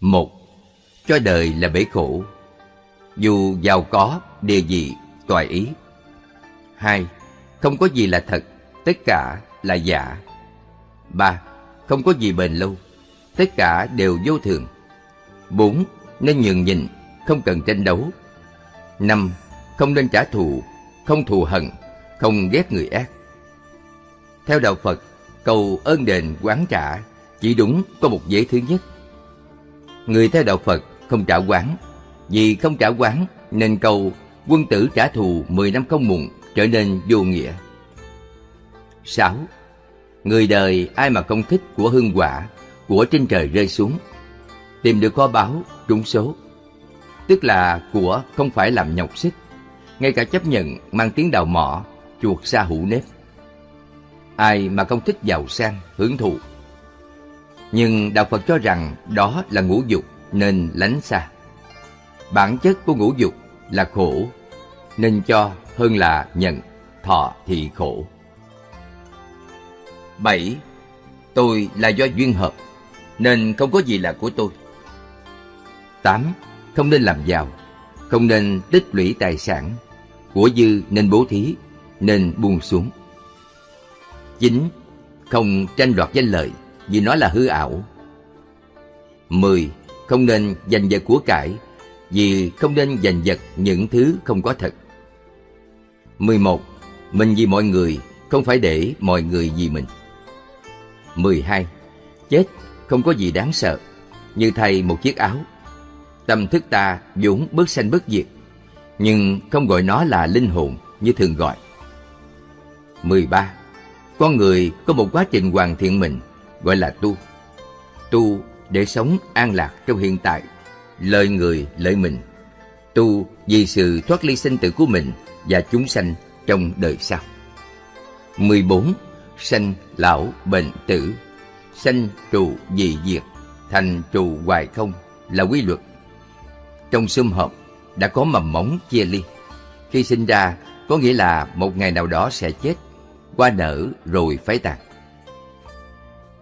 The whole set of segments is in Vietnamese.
Một, cho đời là bể khổ. Dù giàu có, địa vị, toại ý. Hai, không có gì là thật, tất cả là giả. Ba, không có gì bền lâu, tất cả đều vô thường. Bốn, nên nhường nhịn, không cần tranh đấu. Năm, không nên trả thù, không thù hận, không ghét người ác. Theo đạo Phật, cầu ơn đền quán trả chỉ đúng có một giới thứ nhất. Người theo đạo Phật không trả quán, vì không trả quán nên cầu quân tử trả thù 10 năm không muộn trở nên vô nghĩa. 6. Người đời ai mà không thích của hương quả, của trên trời rơi xuống, tìm được kho báu, trúng số. Tức là của không phải làm nhọc sức, ngay cả chấp nhận mang tiếng đào mỏ, chuột xa hủ nếp. Ai mà không thích giàu sang, hưởng thụ. Nhưng Đạo Phật cho rằng đó là ngũ dục nên lánh xa. Bản chất của ngũ dục là khổ, nên cho hơn là nhận, thọ thì khổ. 7. Tôi là do duyên hợp, nên không có gì là của tôi. 8. Không nên làm giàu, không nên tích lũy tài sản, của dư nên bố thí, nên buông xuống. 9. Không tranh đoạt danh lợi vì nó là hư ảo. 10. Không nên giành giật của cải vì không nên giành giật những thứ không có thật. 11. Mình vì mọi người, không phải để mọi người vì mình. 12. Chết không có gì đáng sợ, như thay một chiếc áo. Tâm thức ta vốn bất sanh bất diệt, nhưng không gọi nó là linh hồn như thường gọi. 13. Con người có một quá trình hoàn thiện mình, gọi là tu. Tu để sống an lạc trong hiện tại, lợi người lợi mình. Tu vì sự thoát ly sinh tử của mình và chúng sanh trong đời sau. 14. Sanh, lão, bệnh, tử Sanh, trụ, dị, diệt Thành, trụ, hoài không là quy luật Trong sum họp đã có mầm móng chia ly Khi sinh ra có nghĩa là một ngày nào đó sẽ chết Qua nở rồi phái tàn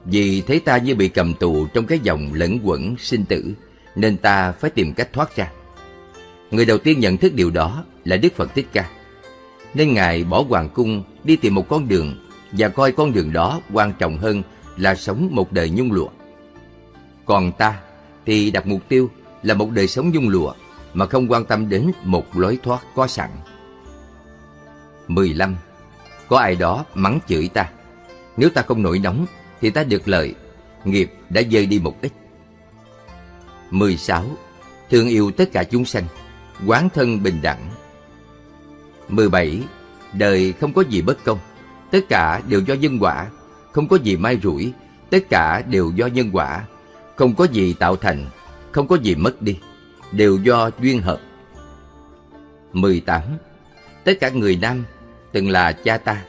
vì thấy ta như bị cầm tù trong cái dòng lẫn quẩn sinh tử, Nên ta phải tìm cách thoát ra Người đầu tiên nhận thức điều đó là Đức Phật Thích Ca nên Ngài bỏ hoàng cung đi tìm một con đường, và coi con đường đó quan trọng hơn là sống một đời nhung lụa. Còn ta thì đặt mục tiêu là một đời sống nhung lụa, mà không quan tâm đến một lối thoát có sẵn. 15. Có ai đó mắng chửi ta. Nếu ta không nổi nóng thì ta được lợi, nghiệp đã dơi đi một ít. 16. Thương yêu tất cả chúng sanh, quán thân bình đẳng, 17. Đời không có gì bất công, tất cả đều do nhân quả, không có gì may rủi, tất cả đều do nhân quả, không có gì tạo thành, không có gì mất đi, đều do duyên hợp. 18. Tất cả người nam từng là cha ta,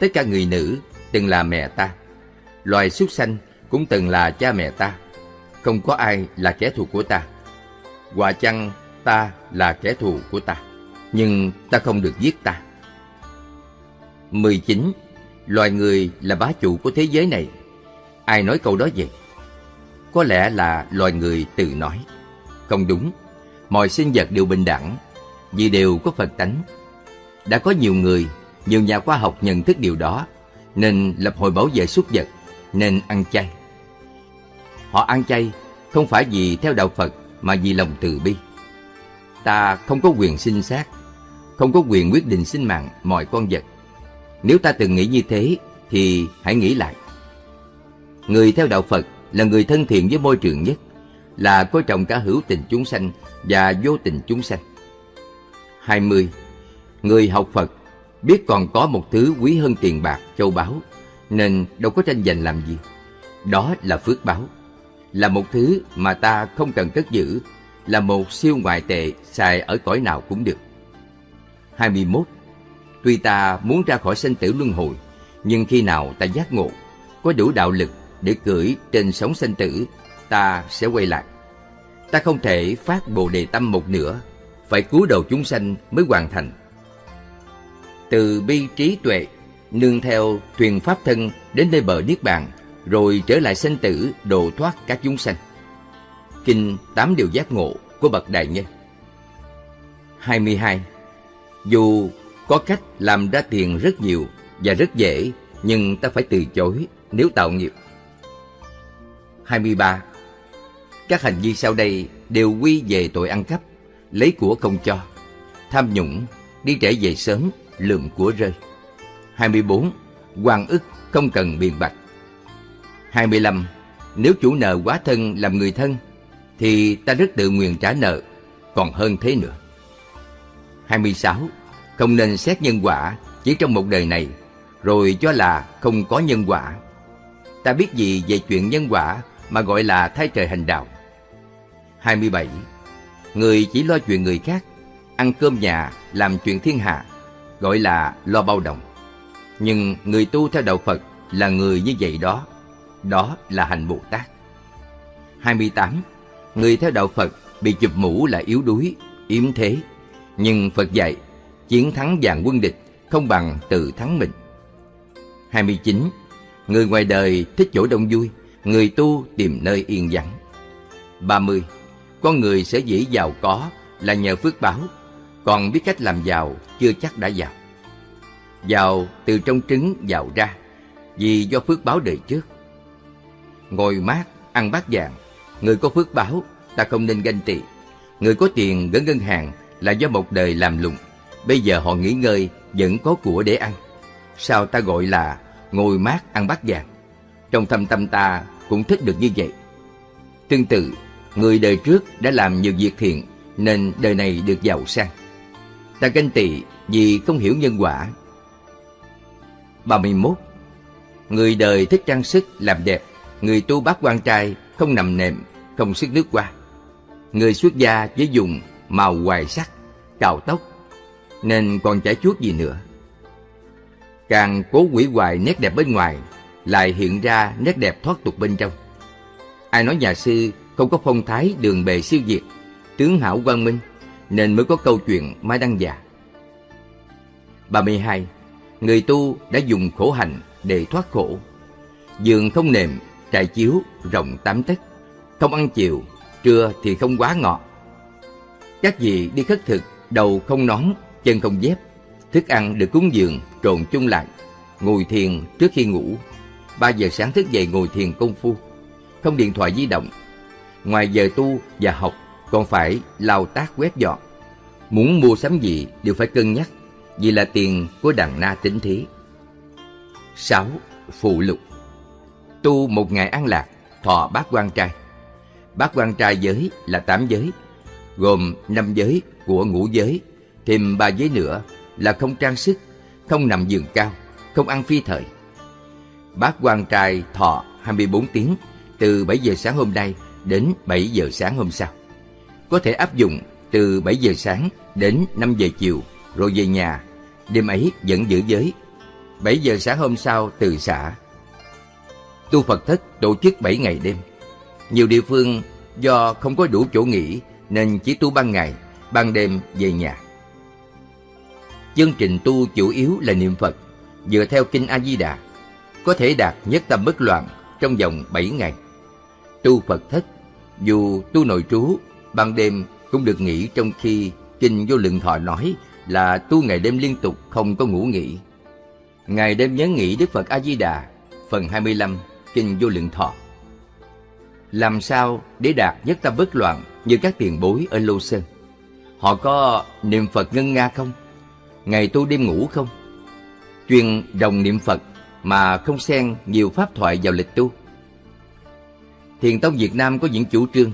tất cả người nữ từng là mẹ ta. Loài súc sanh cũng từng là cha mẹ ta, không có ai là kẻ thù của ta. Quả chăng ta là kẻ thù của ta nhưng ta không được giết ta. 19. Loài người là bá chủ của thế giới này. Ai nói câu đó vậy? Có lẽ là loài người tự nói. Không đúng, mọi sinh vật đều bình đẳng, vì đều có Phật tánh. Đã có nhiều người, nhiều nhà khoa học nhận thức điều đó, nên lập hội bảo vệ súc vật, nên ăn chay. Họ ăn chay không phải vì theo đạo Phật mà vì lòng từ bi. Ta không có quyền sinh sát, không có quyền quyết định sinh mạng mọi con vật. Nếu ta từng nghĩ như thế, thì hãy nghĩ lại. Người theo đạo Phật là người thân thiện với môi trường nhất, là coi trọng cả hữu tình chúng sanh và vô tình chúng sanh. 20. Người học Phật biết còn có một thứ quý hơn tiền bạc, châu báu, nên đâu có tranh giành làm gì. Đó là phước báo, là một thứ mà ta không cần cất giữ, là một siêu ngoại tệ xài ở cõi nào cũng được. 21 Tuy ta muốn ra khỏi sinh tử luân hồi, nhưng khi nào ta giác ngộ, có đủ đạo lực để cưỡi trên sóng sinh tử, ta sẽ quay lại. Ta không thể phát bồ đề tâm một nửa, phải cứu đầu chúng sanh mới hoàn thành. Từ bi trí tuệ, nương theo thuyền pháp thân đến nơi bờ niết bàn, rồi trở lại sinh tử độ thoát các chúng sanh. Kinh Tám Điều Giác Ngộ của Bậc Đại Nhân 22. Dù có cách làm ra tiền rất nhiều và rất dễ, nhưng ta phải từ chối nếu tạo nghiệp. 23. Các hành vi sau đây đều quy về tội ăn cắp, lấy của không cho, tham nhũng, đi trễ về sớm, lượm của rơi. 24. Hoàng ức không cần biện bạch. 25. Nếu chủ nợ quá thân làm người thân, thì ta rất tự nguyện trả nợ, còn hơn thế nữa. 26. Không nên xét nhân quả chỉ trong một đời này, rồi cho là không có nhân quả. Ta biết gì về chuyện nhân quả mà gọi là thay trời hành đạo. 27. Người chỉ lo chuyện người khác, ăn cơm nhà, làm chuyện thiên hạ, gọi là lo bao đồng. Nhưng người tu theo đạo Phật là người như vậy đó, đó là hành Bồ Tát. 28. Người theo đạo Phật bị chụp mũ là yếu đuối, yếm thế. Nhưng Phật dạy, chiến thắng dàn quân địch không bằng tự thắng mình. 29. Người ngoài đời thích chỗ đông vui, người tu tìm nơi yên vắng. 30. Con người sẽ dĩ giàu có là nhờ phước báo, còn biết cách làm giàu chưa chắc đã giàu vào từ trong trứng vào ra, vì do phước báo đời trước. Ngồi mát, ăn bát vàng, người có phước báo, ta không nên ganh tị. Người có tiền gửi ngân hàng là do một đời làm lụng. Bây giờ họ nghỉ ngơi, vẫn có của để ăn. Sao ta gọi là ngồi mát ăn bát vàng? Trong thâm tâm ta cũng thích được như vậy. Tương tự, người đời trước đã làm nhiều việc thiện nên đời này được giàu sang. Ta ganh tị vì không hiểu nhân quả. 31. Người đời thích trang sức làm đẹp, người tu bát quan trai không nằm nệm, không sức nước qua. Người xuất gia chỉ dùng màu hoài sắc, cạo tóc, nên còn chả chuốt gì nữa. Càng cố quỷ hoài nét đẹp bên ngoài, lại hiện ra nét đẹp thoát tục bên trong. Ai nói nhà sư không có phong thái đường bề siêu việt, tướng hảo quang minh, nên mới có câu chuyện Mai Đăng Già. 32. Người tu đã dùng khổ hạnh để thoát khổ. Giường không nệm, trại chiếu rộng tám tấc, không ăn chiều, trưa thì không quá ngọt. Các vị đi khất thực, đầu không nón, chân không dép, thức ăn được cúng dường trộn chung lại, ngồi thiền trước khi ngủ. 3 giờ sáng thức dậy ngồi thiền công phu, không điện thoại di động. Ngoài giờ tu và học còn phải lao tác quét dọn. Muốn mua sắm gì đều phải cân nhắc vì là tiền của đàn na tính thí. 6. Phụ lục Tu một ngày an lạc, thọ bát quan trai. Bát quan trai giới là tám giới, gồm năm giới của ngũ giới, thêm ba giới nữa là không trang sức, không nằm giường cao, không ăn phi thời. Bát quan trai thọ 24 tiếng từ 7 giờ sáng hôm nay đến 7 giờ sáng hôm sau. Có thể áp dụng từ 7 giờ sáng đến 5 giờ chiều rồi về nhà, đêm ấy vẫn giữ giới. 7 giờ sáng hôm sau từ xã. Tu Phật thất tổ chức 7 ngày đêm. Nhiều địa phương do không có đủ chỗ nghỉ nên chỉ tu ban ngày, ban đêm về nhà. Chương trình tu chủ yếu là niệm Phật, dựa theo Kinh A-di-đà, có thể đạt nhất tâm bất loạn trong vòng 7 ngày. Tu Phật thất, dù tu nội trú, ban đêm cũng được nghỉ trong khi Kinh Vô Lượng Thọ nói là tu ngày đêm liên tục không có ngủ nghỉ. Ngày đêm nhớ nghĩ Đức Phật A-di-đà, phần 25, Kinh Vô Lượng Thọ. Làm sao để đạt nhất tâm bất loạn như các tiền bối ở Lô Sơn? Họ có niệm Phật ngân nga không? Ngày tu đêm ngủ không? Chuyên đồng niệm Phật mà không xen nhiều pháp thoại vào lịch tu. Thiền tông Việt Nam có những chủ trương.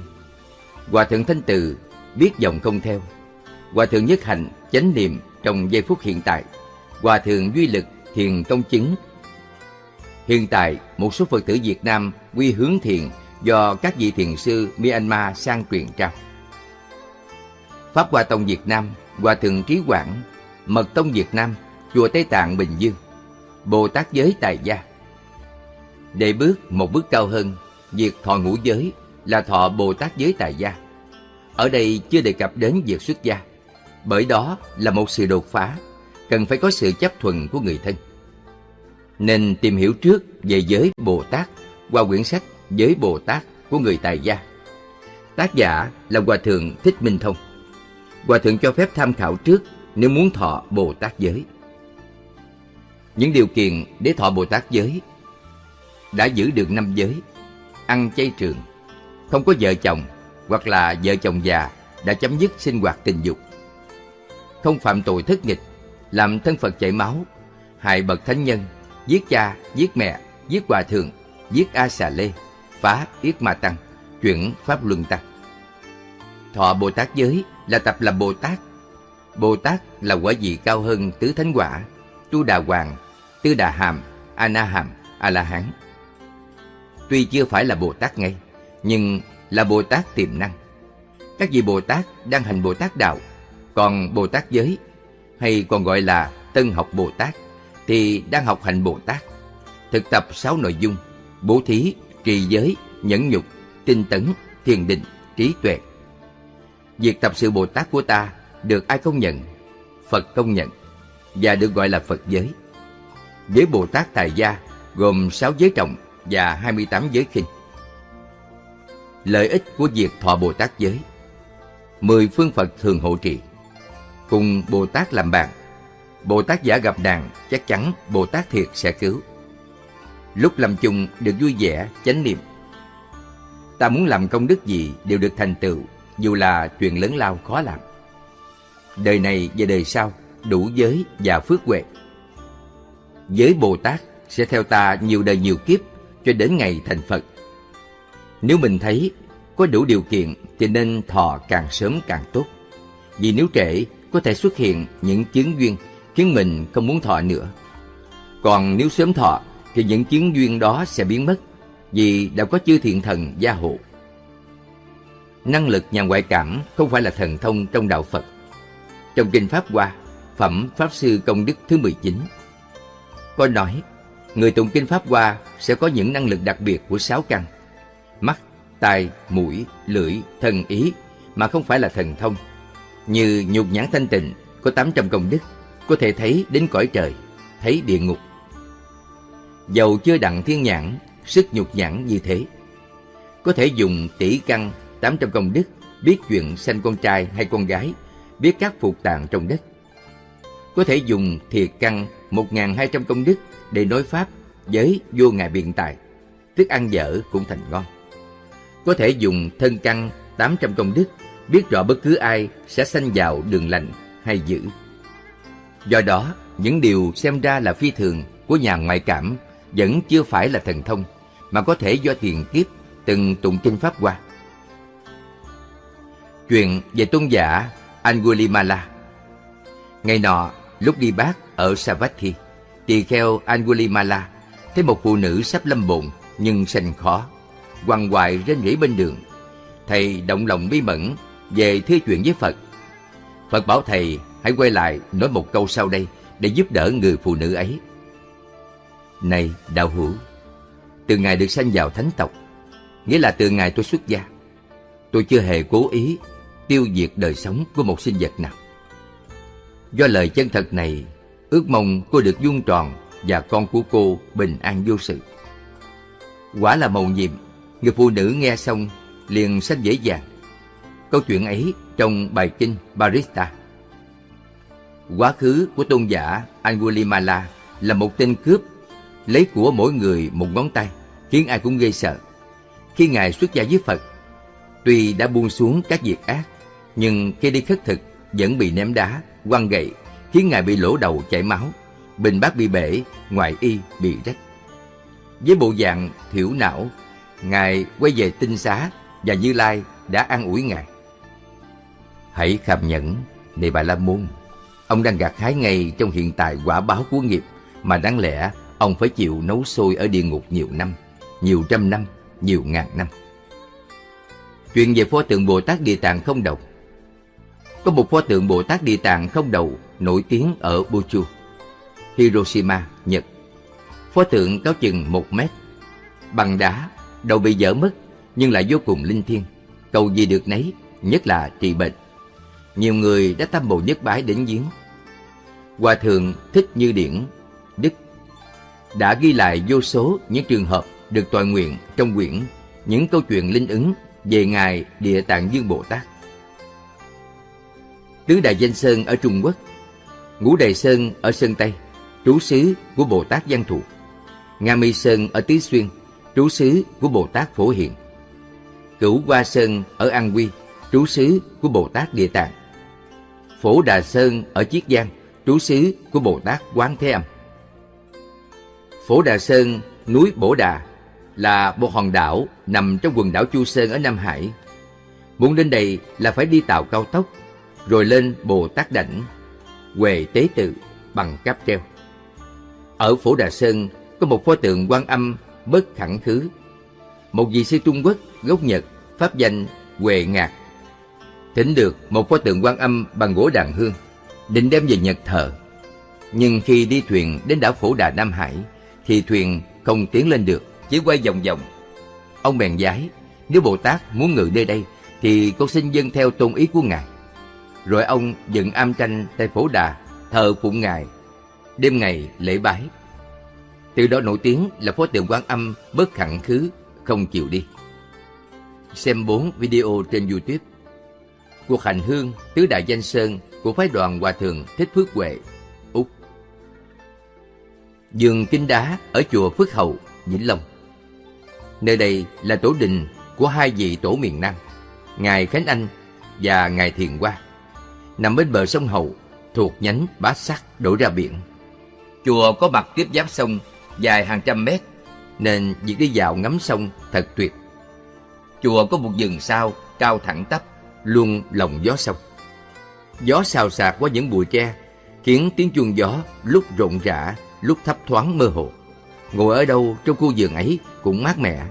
Hòa thượng Thanh Từ biết dòng không theo. Hòa thượng Nhất Hạnh chánh niệm trong giây phút hiện tại. Hòa thượng Duy Lực thiền công chứng. Hiện tại, một số Phật tử Việt Nam quy hướng thiền do các vị thiền sư Myanmar sang truyền trao. Pháp Hoa Tông Việt Nam, Hòa Thượng Trí Quảng, Mật Tông Việt Nam, Chùa Tây Tạng Bình Dương, Bồ Tát Giới Tài Gia. Để bước một bước cao hơn, việc thọ ngũ giới là thọ Bồ Tát Giới Tài Gia. Ở đây chưa đề cập đến việc xuất gia, bởi đó là một sự đột phá, cần phải có sự chấp thuận của người thân. Nên tìm hiểu trước về giới Bồ Tát qua quyển sách Giới Bồ Tát của người Tài Gia. Tác giả là Hòa Thượng Thích Minh Thông. Hòa Thượng cho phép tham khảo trước nếu muốn thọ Bồ Tát giới. Những điều kiện để thọ Bồ Tát giới đã giữ được năm giới, ăn chay trường, không có vợ chồng hoặc là vợ chồng già đã chấm dứt sinh hoạt tình dục, không phạm tội thất nghịch, làm thân Phật chảy máu, hại bậc thánh nhân, giết cha, giết mẹ, giết hòa thượng, giết A Xà Lê, phá Yết Ma Tăng, chuyển Pháp Luân Tăng. Thọ Bồ Tát giới là tập làm Bồ Tát. Bồ Tát là quả vị cao hơn tứ thánh quả, tu đà hoàng, tư đà hàm, a na hàm, a la hán. Tuy chưa phải là Bồ Tát ngay, nhưng là Bồ Tát tiềm năng. Các vị Bồ Tát đang hành Bồ Tát đạo, còn Bồ Tát giới hay còn gọi là Tân học Bồ Tát thì đang học hành Bồ Tát. Thực tập sáu nội dung: bố thí, trì giới, nhẫn nhục, tinh tấn, thiền định, trí tuệ. Việc tập sự Bồ Tát của ta được ai công nhận? Phật công nhận và được gọi là Phật giới. Giới Bồ Tát Tài Gia gồm 6 giới trọng và 28 giới khinh. Lợi ích của việc thọ Bồ Tát giới Mười phương Phật thường hộ trì Cùng Bồ Tát làm bạn. Bồ Tát giả gặp nạn chắc chắn Bồ Tát thiệt sẽ cứu. Lúc làm chung được vui vẻ, chánh niệm. Ta muốn làm công đức gì đều được thành tựu Dù là chuyện lớn lao khó làm. Đời này và đời sau đủ giới và phước huệ. Giới Bồ Tát sẽ theo ta nhiều đời nhiều kiếp cho đến ngày thành Phật. Nếu mình thấy có đủ điều kiện thì nên thọ càng sớm càng tốt. Vì nếu trễ có thể xuất hiện những chứng duyên khiến mình không muốn thọ nữa. Còn nếu sớm thọ thì những chứng duyên đó sẽ biến mất vì đã có chư thiện thần gia hộ. Năng lực nhà ngoại cảm không phải là thần thông trong đạo Phật. Trong Kinh Pháp Hoa, Phẩm Pháp Sư Công Đức thứ 19, có nói người tụng Kinh Pháp Hoa sẽ có những năng lực đặc biệt của sáu căn. Mắt, tai, mũi, lưỡi, thần ý mà không phải là thần thông. Như nhục nhãn thanh tịnh có 800 công đức, có thể thấy đến cõi trời, thấy địa ngục. Dầu chưa đặng thiên nhãn, sức nhục nhãn như thế. Có thể dùng tỷ căn 800 công đức, biết chuyện sanh con trai hay con gái, biết các phục tạng trong đất. Có thể dùng thiệt căn 1.200 công đức để nói Pháp với vô ngại biện tài, thức ăn dở cũng thành ngon. Có thể dùng thân căn 800 công đức, biết rõ bất cứ ai sẽ sanh vào đường lành hay dữ. Do đó, những điều xem ra là phi thường của nhà ngoại cảm vẫn chưa phải là thần thông, mà có thể do tiền kiếp từng tụng kinh Pháp qua. Chuyện về tôn giả Angulimala Ngày nọ, lúc đi bác ở Savatthi, tỳ kheo Angulimala thấy một phụ nữ sắp lâm bồn nhưng sanh khó, quằn quại rên rỉ bên đường. Thầy động lòng bí mẫn về thưa chuyện với Phật. Phật bảo thầy hãy quay lại nói một câu sau đây để giúp đỡ người phụ nữ ấy. Này đạo hữu, từ ngày được sanh vào thánh tộc, nghĩa là từ ngày tôi xuất gia, tôi chưa hề cố ý tiêu diệt đời sống của một sinh vật nào. Do lời chân thật này, ước mong cô được vuông tròn và con của cô bình an vô sự. Quả là mầu nhiệm, người phụ nữ nghe xong liền sanh dễ dàng. Câu chuyện ấy trong bài kinh Barista. Quá khứ của tôn giả Angulimala là một tên cướp, lấy của mỗi người một ngón tay, khiến ai cũng gây sợ. Khi Ngài xuất gia với Phật, tuy đã buông xuống các việc ác, nhưng khi đi khất thực vẫn bị ném đá, quăng gậy, khiến Ngài bị lỗ đầu chảy máu, bình bát bị bể, ngoại y bị rách. Với bộ dạng thiểu não, Ngài quay về tinh xá và Như Lai đã an ủi Ngài. Hãy kham nhẫn, này Bà La Môn. Ông đang gặt hái ngay trong hiện tại quả báo của nghiệp mà đáng lẽ ông phải chịu nấu sôi ở địa ngục nhiều năm, nhiều trăm năm, nhiều ngàn năm. Chuyện về pho tượng Bồ Tát Địa Tạng không đầu Có một pho tượng Bồ Tát Địa Tạng không đầu nổi tiếng ở Buchu, Hiroshima, Nhật. Pho tượng cao chừng một mét, bằng đá, đầu bị dở mất nhưng lại vô cùng linh thiêng, cầu gì được nấy, nhất là trị bệnh. Nhiều người đã tâm bồ nhất bái đến giếng. Hòa thượng Thích Như Điển, Đức đã ghi lại vô số những trường hợp được toàn nguyện trong quyển những câu chuyện linh ứng về Ngài Địa Tạng Dương Bồ Tát. Tứ Đại Danh Sơn ở Trung Quốc, Ngũ Đại Sơn ở Sơn Tây, trú xứ của Bồ Tát Văn Thù. Nga Mi Sơn ở Tứ Xuyên, trú xứ của Bồ Tát Phổ Hiện. Cửu Hoa Sơn ở An Quy, trú xứ của Bồ Tát Địa Tạng. Phổ Đà Sơn ở Chiết Giang, trú xứ của Bồ Tát Quán Thế Âm. Phổ Đà Sơn, núi Bổ Đà là một hòn đảo nằm trong quần đảo Chu Sơn ở Nam Hải. Muốn đến đây là phải đi tàu cao tốc, rồi lên Bồ Tát Đảnh, Huệ Tế Tự bằng cáp treo. Ở Phổ Đà Sơn có một pho tượng quan âm bất khẳng khứ. Một vị sư Trung Quốc gốc Nhật pháp danh Huệ Ngạc. Thỉnh được một pho tượng quan âm bằng gỗ đàn hương, định đem về Nhật thờ. Nhưng khi đi thuyền đến đảo Phổ Đà Nam Hải, thì thuyền không tiến lên được, chỉ quay vòng vòng. Ông bèn giải, nếu Bồ Tát muốn ngự nơi đây, thì con xin dâng theo tôn ý của Ngài. Rồi ông dựng am tranh tại Phổ Đà, thờ phụng Ngài, đêm ngày lễ bái. Từ đó nổi tiếng là phó tượng quan âm bất khẳng khứ, không chịu đi. Xem 4 video trên YouTube. Cuộc hành hương tứ đại danh sơn của phái đoàn Hòa Thượng Thích Phước Huệ, Úc. Dường Kinh Đá ở chùa Phước Hậu, Vĩnh Long. Nơi đây là tổ đình của hai vị tổ miền Nam, Ngài Khánh Anh và Ngài Thiền Hoa. Nằm bên bờ sông Hậu, thuộc nhánh Bá Sắc đổ ra biển. Chùa có mặt tiếp giáp sông dài hàng trăm mét, nên việc đi dạo ngắm sông thật tuyệt. Chùa có một vườn sao cao thẳng tắp, luôn lòng gió sông. Gió xào xạc qua những bụi tre, khiến tiếng chuông gió lúc rộn rã, lúc thấp thoáng mơ hồ. Ngồi ở đâu trong khu vườn ấy cũng mát mẻ.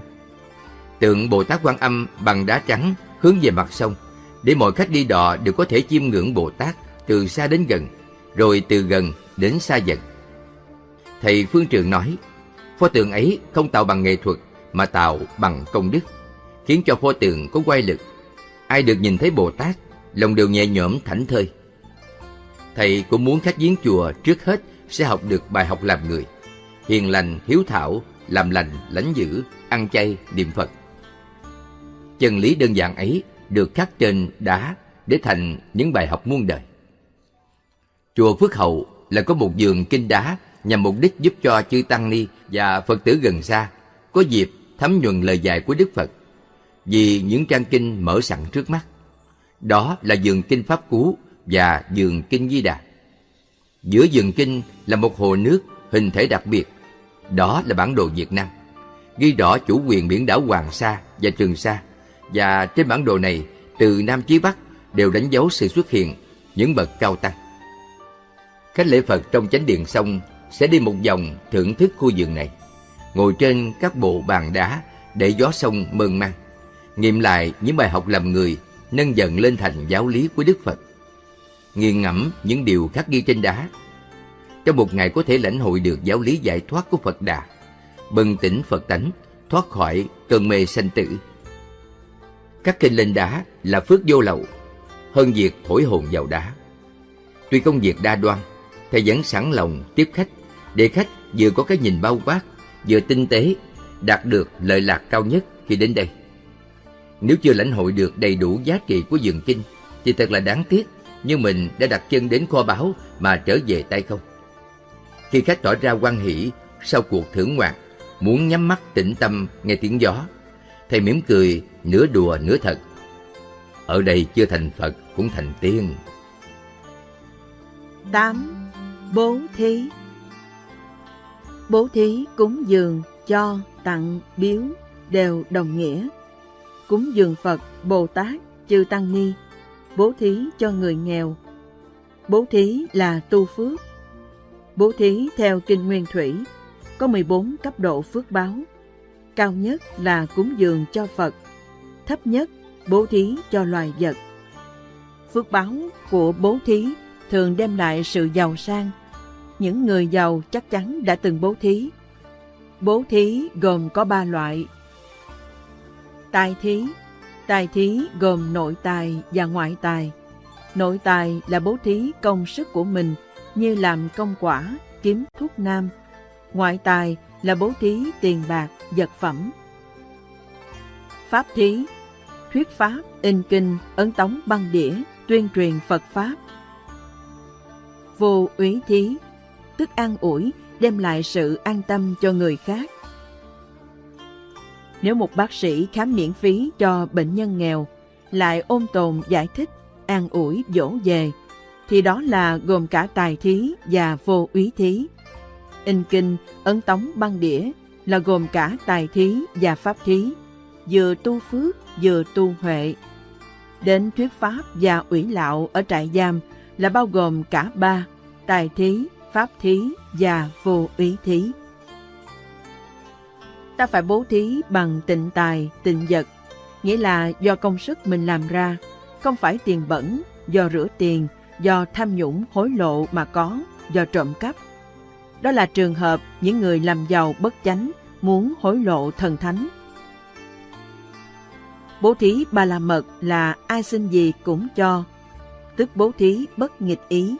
Tượng Bồ Tát Quan Âm bằng đá trắng hướng về mặt sông, để mọi khách đi đò đều có thể chiêm ngưỡng Bồ Tát từ xa đến gần, rồi từ gần đến xa dần. Thầy Phương Trường nói, pho tượng ấy không tạo bằng nghệ thuật mà tạo bằng công đức, khiến cho pho tượng có quay lực. Ai được nhìn thấy Bồ Tát, lòng đều nhẹ nhõm thảnh thơi. Thầy cũng muốn khách viếng chùa trước hết sẽ học được bài học làm người, hiền lành, hiếu thảo, làm lành, lãnh dữ, ăn chay, niệm Phật. Chân lý đơn giản ấy được khắc trên đá để thành những bài học muôn đời. Chùa Phước Hậu là có một giường kinh đá nhằm mục đích giúp cho chư Tăng Ni và Phật tử gần xa có dịp thấm nhuần lời dạy của Đức Phật vì những trang kinh mở sẵn trước mắt. Đó là giường kinh Pháp Cú và giường kinh Di Đà. Giữa giường kinh là một hồ nước hình thể đặc biệt. Đó là bản đồ Việt Nam. Ghi rõ chủ quyền biển đảo Hoàng Sa và Trường Sa. Và trên bản đồ này, từ Nam chí Bắc đều đánh dấu sự xuất hiện những bậc cao tăng. Khách lễ Phật trong chánh điện xong sẽ đi một vòng thưởng thức khu vườn này, ngồi trên các bộ bàn đá để gió sông mơn man, nghiệm lại những bài học làm người nâng dần lên thành giáo lý của Đức Phật, nghiền ngẫm những điều khắc ghi trên đá. Trong một ngày có thể lãnh hội được giáo lý giải thoát của Phật Đà, bừng tỉnh Phật tánh, thoát khỏi cơn mê sanh tử. Các kinh lên đá là phước vô lậu, hơn việc thổi hồn vào đá. Tuy công việc đa đoan, thầy vẫn sẵn lòng tiếp khách để khách vừa có cái nhìn bao quát, vừa tinh tế, đạt được lợi lạc cao nhất khi đến đây. Nếu chưa lãnh hội được đầy đủ giá trị của dường kinh, thì thật là đáng tiếc nhưng mình đã đặt chân đến kho báu mà trở về tay không. Khi khách tỏ ra quan hỷ sau cuộc thưởng ngoạn, muốn nhắm mắt tĩnh tâm nghe tiếng gió, thầy mỉm cười nửa đùa nửa thật. Ở đây chưa thành Phật cũng thành tiên. 8. Bố thí Bố thí cúng dường, cho, tặng, biếu đều đồng nghĩa. Cúng dường Phật, Bồ Tát, Chư Tăng Ni, bố thí cho người nghèo. Bố thí là tu phước. Bố thí theo Kinh Nguyên Thủy có 14 cấp độ phước báo. Cao nhất là cúng dường cho Phật, thấp nhất bố thí cho loài vật. Phước báo của bố thí thường đem lại sự giàu sang, những người giàu chắc chắn đã từng bố thí. Bố thí gồm có ba loại. Tài thí Tài thí gồm nội tài và ngoại tài. Nội tài là bố thí công sức của mình như làm công quả, kiếm thuốc nam. Ngoại tài là bố thí tiền bạc, vật phẩm. Pháp thí thuyết pháp, in kinh, ấn tống băng đĩa, tuyên truyền Phật Pháp. Vô úy thí, tức an ủi, đem lại sự an tâm cho người khác. Nếu một bác sĩ khám miễn phí cho bệnh nhân nghèo, lại ôm tồn giải thích, an ủi, dỗ về, thì đó là gồm cả tài thí và vô úy thí. In kinh, ấn tống băng đĩa là gồm cả tài thí và pháp thí, vừa tu phước vừa tu huệ. Đến thuyết pháp và ủy lạo ở trại giam là bao gồm cả ba, tài thí, pháp thí và vô úy thí. Ta phải bố thí bằng tịnh tài, tịnh vật, nghĩa là do công sức mình làm ra, không phải tiền bẩn, do rửa tiền, do tham nhũng hối lộ mà có, do trộm cắp. Đó là trường hợp những người làm giàu bất chánh muốn hối lộ thần thánh. Bố thí ba la mật là ai xin gì cũng cho, tức bố thí bất nghịch ý.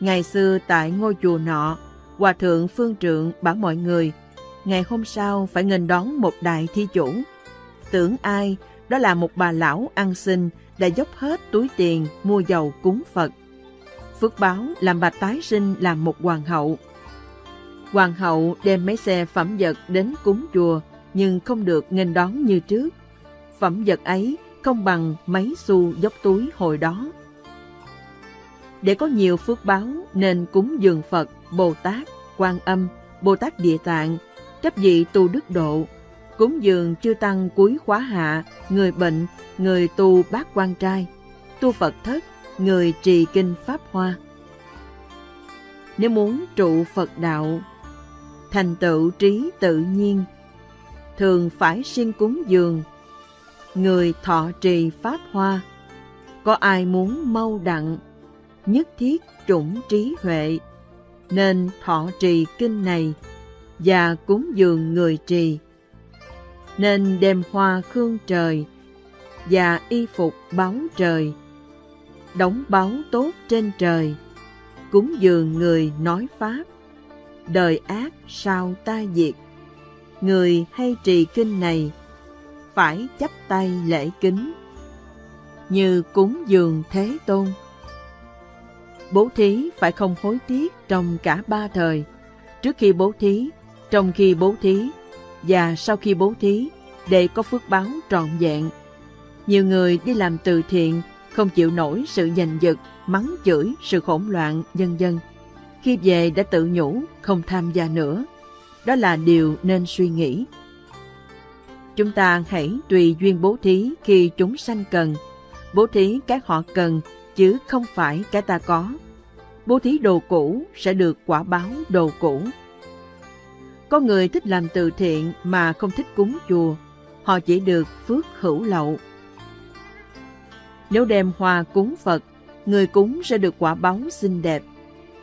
Ngày xưa tại ngôi chùa nọ, Hòa thượng Phương Trượng bảo mọi người, ngày hôm sau phải nghênh đón một đại thi chủ. Tưởng ai, đó là một bà lão ăn xin đã dốc hết túi tiền mua dầu cúng Phật. Phước báo làm bà tái sinh làm một hoàng hậu. Hoàng hậu đem mấy xe phẩm vật đến cúng chùa nhưng không được nghênh đón như trước. Phẩm vật ấy không bằng mấy xu dốc túi hồi đó. Để có nhiều phước báo nên cúng dường Phật, Bồ Tát, Quan Âm, Bồ Tát Địa Tạng, chấp vị tu đức độ, cúng dường chư tăng cuối khóa hạ, người bệnh, người tu bát quan trai, tu Phật thất, người trì kinh Pháp Hoa. Nếu muốn trụ Phật đạo, thành tựu trí tự nhiên, thường phải xin cúng dường, người thọ trì Pháp Hoa. Có ai muốn mau đặng, nhất thiết chủng trí huệ, nên thọ trì kinh này và cúng dường người trì. Nên đem hoa khương trời và y phục báo trời, đóng báo tốt trên trời, cúng dường người nói Pháp, đời ác sao ta diệt. Người hay trì kinh này, phải chấp tay lễ kính, như cúng dường Thế Tôn. Bố thí phải không hối tiếc trong cả ba thời, trước khi bố thí, trong khi bố thí và sau khi bố thí để có phước báo trọn vẹn. Nhiều người đi làm từ thiện không chịu nổi sự giành giật, mắng chửi, sự hỗn loạn, vân vân. Khi về đã tự nhủ không tham gia nữa. Đó là điều nên suy nghĩ. Chúng ta hãy tùy duyên bố thí khi chúng sanh cần. Bố thí cái họ cần chứ không phải cái ta có. Bố thí đồ cũ sẽ được quả báo đồ cũ. Có người thích làm từ thiện mà không thích cúng chùa, họ chỉ được phước hữu lậu. Nếu đem hoa cúng Phật, người cúng sẽ được quả báo xinh đẹp.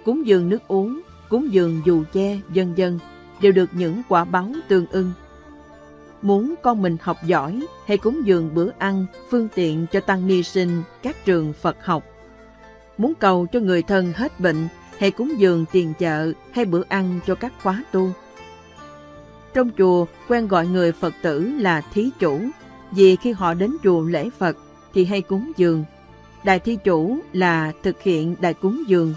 Cúng dường nước uống, cúng dường dù che, dân dân đều được những quả báo tương ưng. Muốn con mình học giỏi hay cúng dường bữa ăn, phương tiện cho tăng ni sinh các trường Phật học. Muốn cầu cho người thân hết bệnh hay cúng dường tiền chợ hay bữa ăn cho các khóa tu. Trong chùa quen gọi người Phật tử là thí chủ, vì khi họ đến chùa lễ Phật thì hay cúng dường. Đại thi chủ là thực hiện đại cúng dường.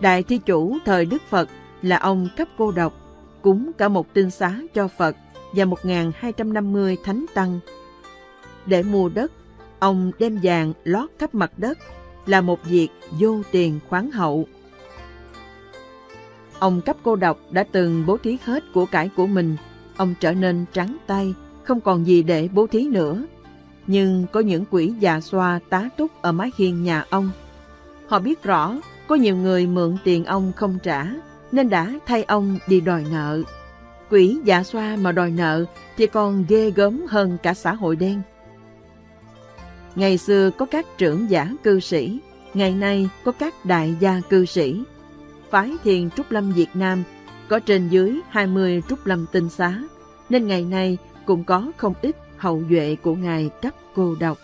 Đại thi chủ thời Đức Phật là ông cấp cô độc, cúng cả một tinh xá cho Phật và 1.250 thánh tăng. Để mua đất, ông đem vàng lót khắp mặt đất là một việc vô tiền khoáng hậu. Ông cấp cô độc đã từng bố thí hết của cải của mình. Ông trở nên trắng tay, không còn gì để bố thí nữa. Nhưng có những quỷ già xoa tá túc ở mái hiên nhà ông. Họ biết rõ có nhiều người mượn tiền ông không trả, nên đã thay ông đi đòi nợ. Quỷ dạ xoa mà đòi nợ thì còn ghê gớm hơn cả xã hội đen. Ngày xưa có các trưởng giả cư sĩ, ngày nay có các đại gia cư sĩ. Phái thiền Trúc Lâm Việt Nam có trên dưới 20 Trúc Lâm tinh xá, nên ngày nay cũng có không ít hậu duệ của Ngài cấp cô độc.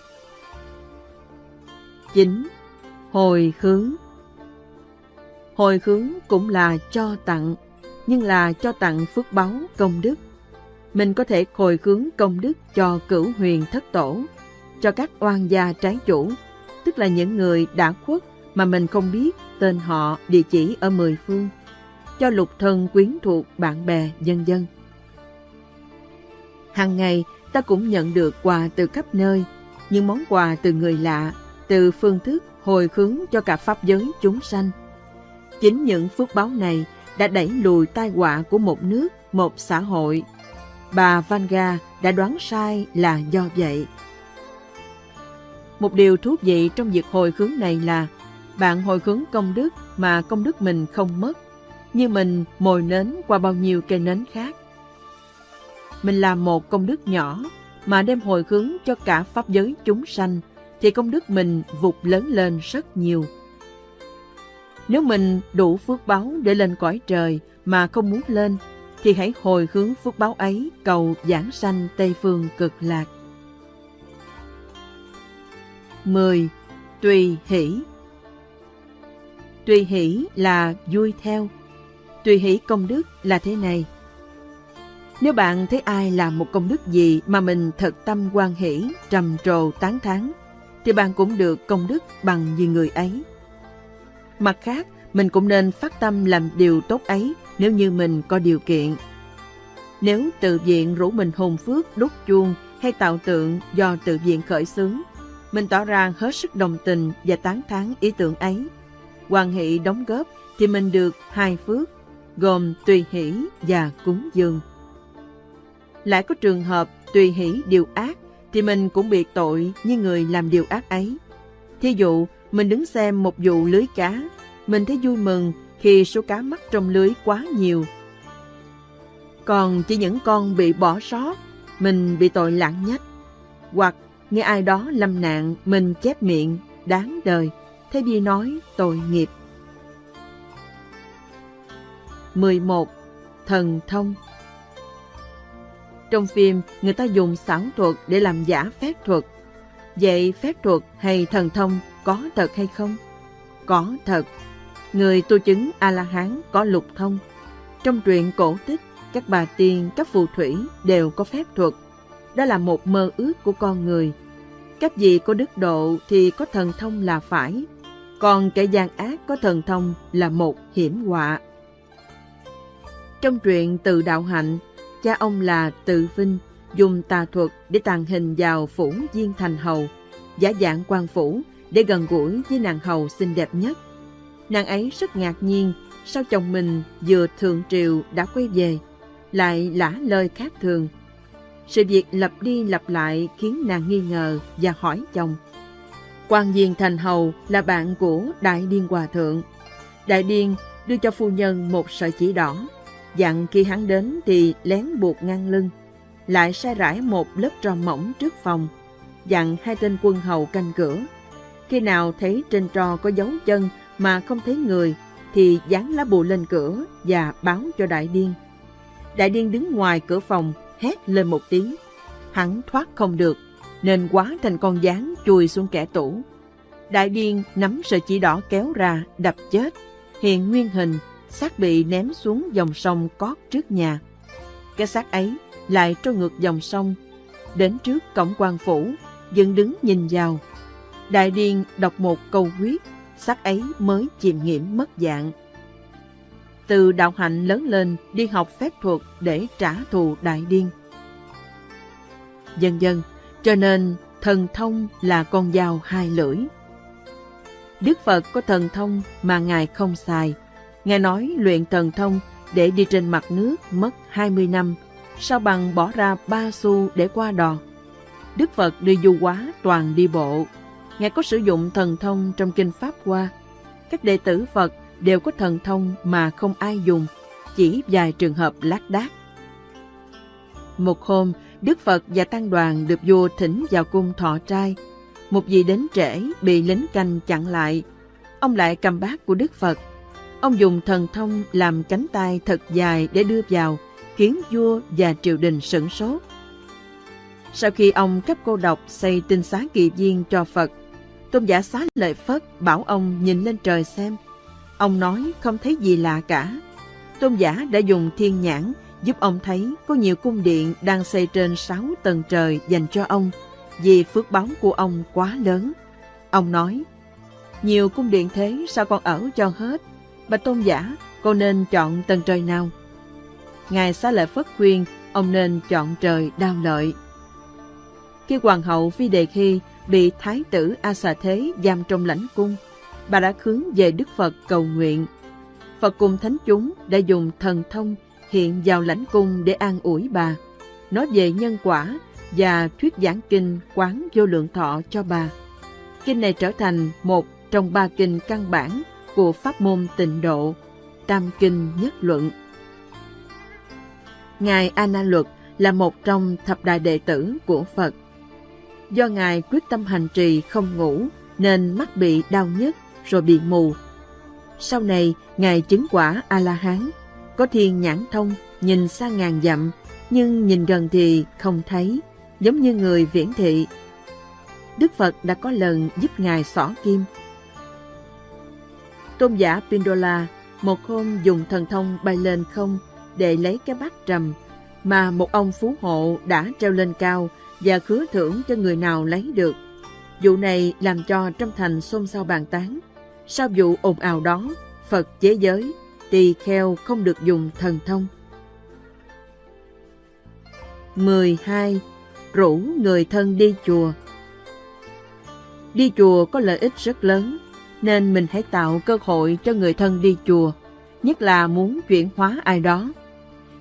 9. Hồi hướng Hồi hướng cũng là cho tặng, nhưng là cho tặng phước báu công đức. mình có thể hồi hướng công đức cho cửu huyền thất tổ, cho các oan gia trái chủ, tức là những người đã khuất mà mình không biết tên họ, địa chỉ ở mười phương, cho lục thân quyến thuộc bạn bè, dân dân. Hàng ngày, ta cũng nhận được quà từ khắp nơi, những món quà từ người lạ, từ phương thức hồi hướng cho cả pháp giới chúng sanh. Chính những phước báo này đã đẩy lùi tai họa của một nước, một xã hội. Bà Vanga đã đoán sai là do vậy. Một điều thú vị trong việc hồi hướng này là bạn hồi hướng công đức mà công đức mình không mất, như mình mồi nến qua bao nhiêu cây nến khác. Mình làm một công đức nhỏ mà đem hồi hướng cho cả pháp giới chúng sanh, thì công đức mình vụt lớn lên rất nhiều. Nếu mình đủ phước báo để lên cõi trời mà không muốn lên, thì hãy hồi hướng phước báo ấy cầu giảng sanh Tây Phương cực lạc. 10. Tùy hỷ Tùy hỷ là vui theo. Tùy hỷ công đức là thế này. Nếu bạn thấy ai làm một công đức gì mà mình thật tâm quan hỷ, trầm trồ tán thán, thì bạn cũng được công đức bằng như người ấy. Mặt khác, mình cũng nên phát tâm làm điều tốt ấy nếu như mình có điều kiện. Nếu tự viện rủ mình hùng phước đúc chuông hay tạo tượng do tự viện khởi xướng, mình tỏ ra hết sức đồng tình và tán thán ý tưởng ấy. Hoàn hỷ đóng góp thì mình được hai phước, gồm tùy hỷ và cúng dường. Lại có trường hợp tùy hỷ điều ác thì mình cũng bị tội như người làm điều ác ấy. Thí dụ, mình đứng xem một vụ lưới cá, mình thấy vui mừng khi số cá mắc trong lưới quá nhiều. Còn chỉ những con bị bỏ sót, mình bị tội lãng nhách. Hoặc nghe ai đó lâm nạn, mình chép miệng, đáng đời, thế vì nói tội nghiệp. 11. Thần thông Trong phim, người ta dùng xảo thuật để làm giả phép thuật. Vậy phép thuật hay thần thông có thật hay không? Có thật. Người tu chứng A-la-hán có lục thông. Trong truyện cổ tích, các bà tiên, các phù thủy đều có phép thuật. Đó là một mơ ước của con người. Các gì có đức độ thì có thần thông là phải. Còn kẻ gian ác có thần thông là một hiểm họa. Trong truyện Từ Đạo Hạnh, cha ông là Tự Vinh dùng tà thuật để tàn hình vào phủ Diên Thành Hầu, giả dạng quan phủ để gần gũi với nàng hầu xinh đẹp nhất. Nàng ấy rất ngạc nhiên sao chồng mình vừa thượng triều đã quay về, lại lả lời khác thường. Sự việc lặp đi lặp lại khiến nàng nghi ngờ và hỏi chồng. Quan viên Thành Hầu là bạn của Đại Điên Hòa Thượng. Đại Điên đưa cho phu nhân một sợi chỉ đỏ, dặn khi hắn đến thì lén buộc ngang lưng, lại sai rải một lớp tro mỏng trước phòng, dặn hai tên quân hầu canh cửa. Khi nào thấy trên trò có dấu chân mà không thấy người, thì dán lá bùa lên cửa và báo cho Đại Điên. Đại Điên đứng ngoài cửa phòng, hét lên một tiếng. Hắn thoát không được, nên quá thành con gián chui xuống kẻ tủ. Đại Điên nắm sợi chỉ đỏ kéo ra, đập chết. Hiện nguyên hình, xác bị ném xuống dòng sông cót trước nhà. Cái xác ấy lại trôi ngược dòng sông, đến trước cổng quan phủ, dựng đứng nhìn vào. Đại Điền đọc một câu quyết, xác ấy mới chìm nghiệm mất dạng. Từ đạo hạnh lớn lên đi học phép thuật để trả thù Đại Điên. Dần dần, cho nên thần thông là con dao hai lưỡi. Đức Phật có thần thông mà Ngài không xài. Ngài nói luyện thần thông để đi trên mặt nước mất 20 năm, sao bằng bỏ ra ba xu để qua đò. Đức Phật đi du quá toàn đi bộ. Ngài có sử dụng thần thông trong kinh Pháp Hoa. Các đệ tử Phật đều có thần thông mà không ai dùng, chỉ vài trường hợp lác đác. Một hôm, Đức Phật và Tăng đoàn được vua thỉnh vào cung thọ trai. Một vị đến trễ bị lính canh chặn lại. Ông lại cầm bát của Đức Phật. Ông dùng thần thông làm cánh tay thật dài để đưa vào, khiến vua và triều đình sửng sốt. Sau khi ông cấp cô độc xây tinh xá kỳ viên cho Phật, tôn giả xá lợi Phất bảo ông nhìn lên trời xem. Ông nói không thấy gì lạ cả. Tôn giả đã dùng thiên nhãn giúp ông thấy có nhiều cung điện đang xây trên sáu tầng trời dành cho ông vì phước báo của ông quá lớn. Ông nói, nhiều cung điện thế sao con ở cho hết? Bà tôn giả, con nên chọn tầng trời nào? Ngài xá lợi Phất khuyên ông nên chọn trời đao lợi. Khi hoàng hậu Phi Đề Khi bị thái tử A Xà Thế giam trong lãnh cung, bà đã hướng về Đức Phật cầu nguyện. Phật cùng thánh chúng đã dùng thần thông hiện vào lãnh cung để an ủi bà, nói về nhân quả và thuyết giảng kinh quán vô lượng thọ cho bà. Kinh này trở thành một trong ba kinh căn bản của pháp môn tịnh độ, tam kinh nhất luận. Ngài A Na Luật là một trong thập đại đệ tử của Phật. Do Ngài quyết tâm hành trì không ngủ nên mắt bị đau nhức rồi bị mù. Sau này, Ngài chứng quả A-la-hán, có thiên nhãn thông, nhìn xa ngàn dặm, nhưng nhìn gần thì không thấy, giống như người viễn thị. Đức Phật đã có lần giúp Ngài xỏ kim. Tôn giả Pindola một hôm dùng thần thông bay lên không để lấy cái bát trầm mà một ông phú hộ đã treo lên cao và khứa thưởng cho người nào lấy được. Vụ này làm cho trong thành xôn xao bàn tán. Sau vụ ồn ào đó, Phật chế giới, tỳ kheo không được dùng thần thông. 12. Rủ người thân đi chùa Đi chùa có lợi ích rất lớn, nên mình hãy tạo cơ hội cho người thân đi chùa, nhất là muốn chuyển hóa ai đó.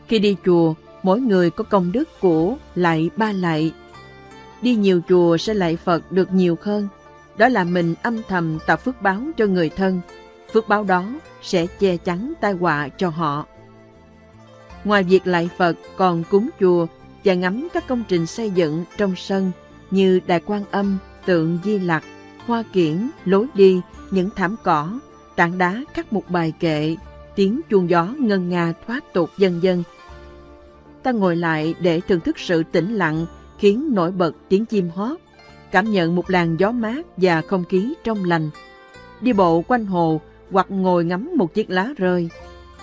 Khi đi chùa, mỗi người có công đức của lạy ba lạy. Đi nhiều chùa sẽ lạy Phật được nhiều hơn, đó là mình âm thầm tạo phước báo cho người thân. Phước báo đó sẽ che chắn tai họa cho họ. Ngoài việc lạy Phật còn cúng chùa và ngắm các công trình xây dựng trong sân như đài Quan Âm, tượng Di Lặc, hoa kiển, lối đi, những thảm cỏ, tảng đá khắc một bài kệ, tiếng chuông gió ngân nga thoát tục dân dân. Ta ngồi lại để thưởng thức sự tĩnh lặng khiến nổi bật tiếng chim hót, cảm nhận một làn gió mát và không khí trong lành. Đi bộ quanh hồ hoặc ngồi ngắm một chiếc lá rơi,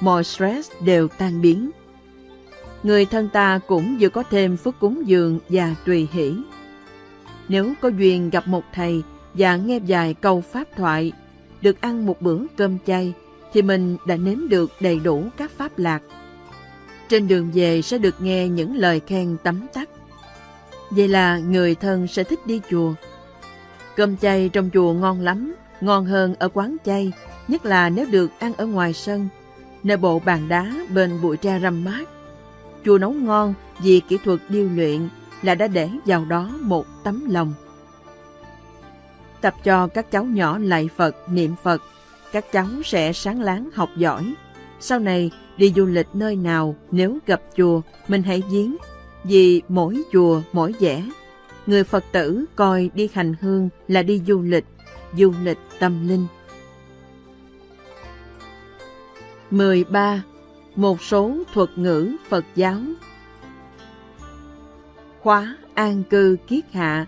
mọi stress đều tan biến. Người thân ta cũng vừa có thêm phước cúng dường và tùy hỷ. Nếu có duyên gặp một thầy và nghe vài câu pháp thoại, được ăn một bữa cơm chay, thì mình đã nếm được đầy đủ các pháp lạc. Trên đường về sẽ được nghe những lời khen tấm tắc. Vậy là người thân sẽ thích đi chùa. Cơm chay trong chùa ngon lắm, ngon hơn ở quán chay, nhất là nếu được ăn ở ngoài sân, nơi bộ bàn đá bên bụi tre râm mát. Chùa nấu ngon vì kỹ thuật điêu luyện là đã để vào đó một tấm lòng. Tập cho các cháu nhỏ lạy Phật, niệm Phật, các cháu sẽ sáng láng học giỏi. Sau này đi du lịch nơi nào nếu gặp chùa mình hãy giếng vì mỗi chùa mỗi vẻ. Người Phật tử coi đi hành hương là đi du lịch, du lịch tâm linh. 13. Một số thuật ngữ Phật giáo Khóa An cư kiết hạ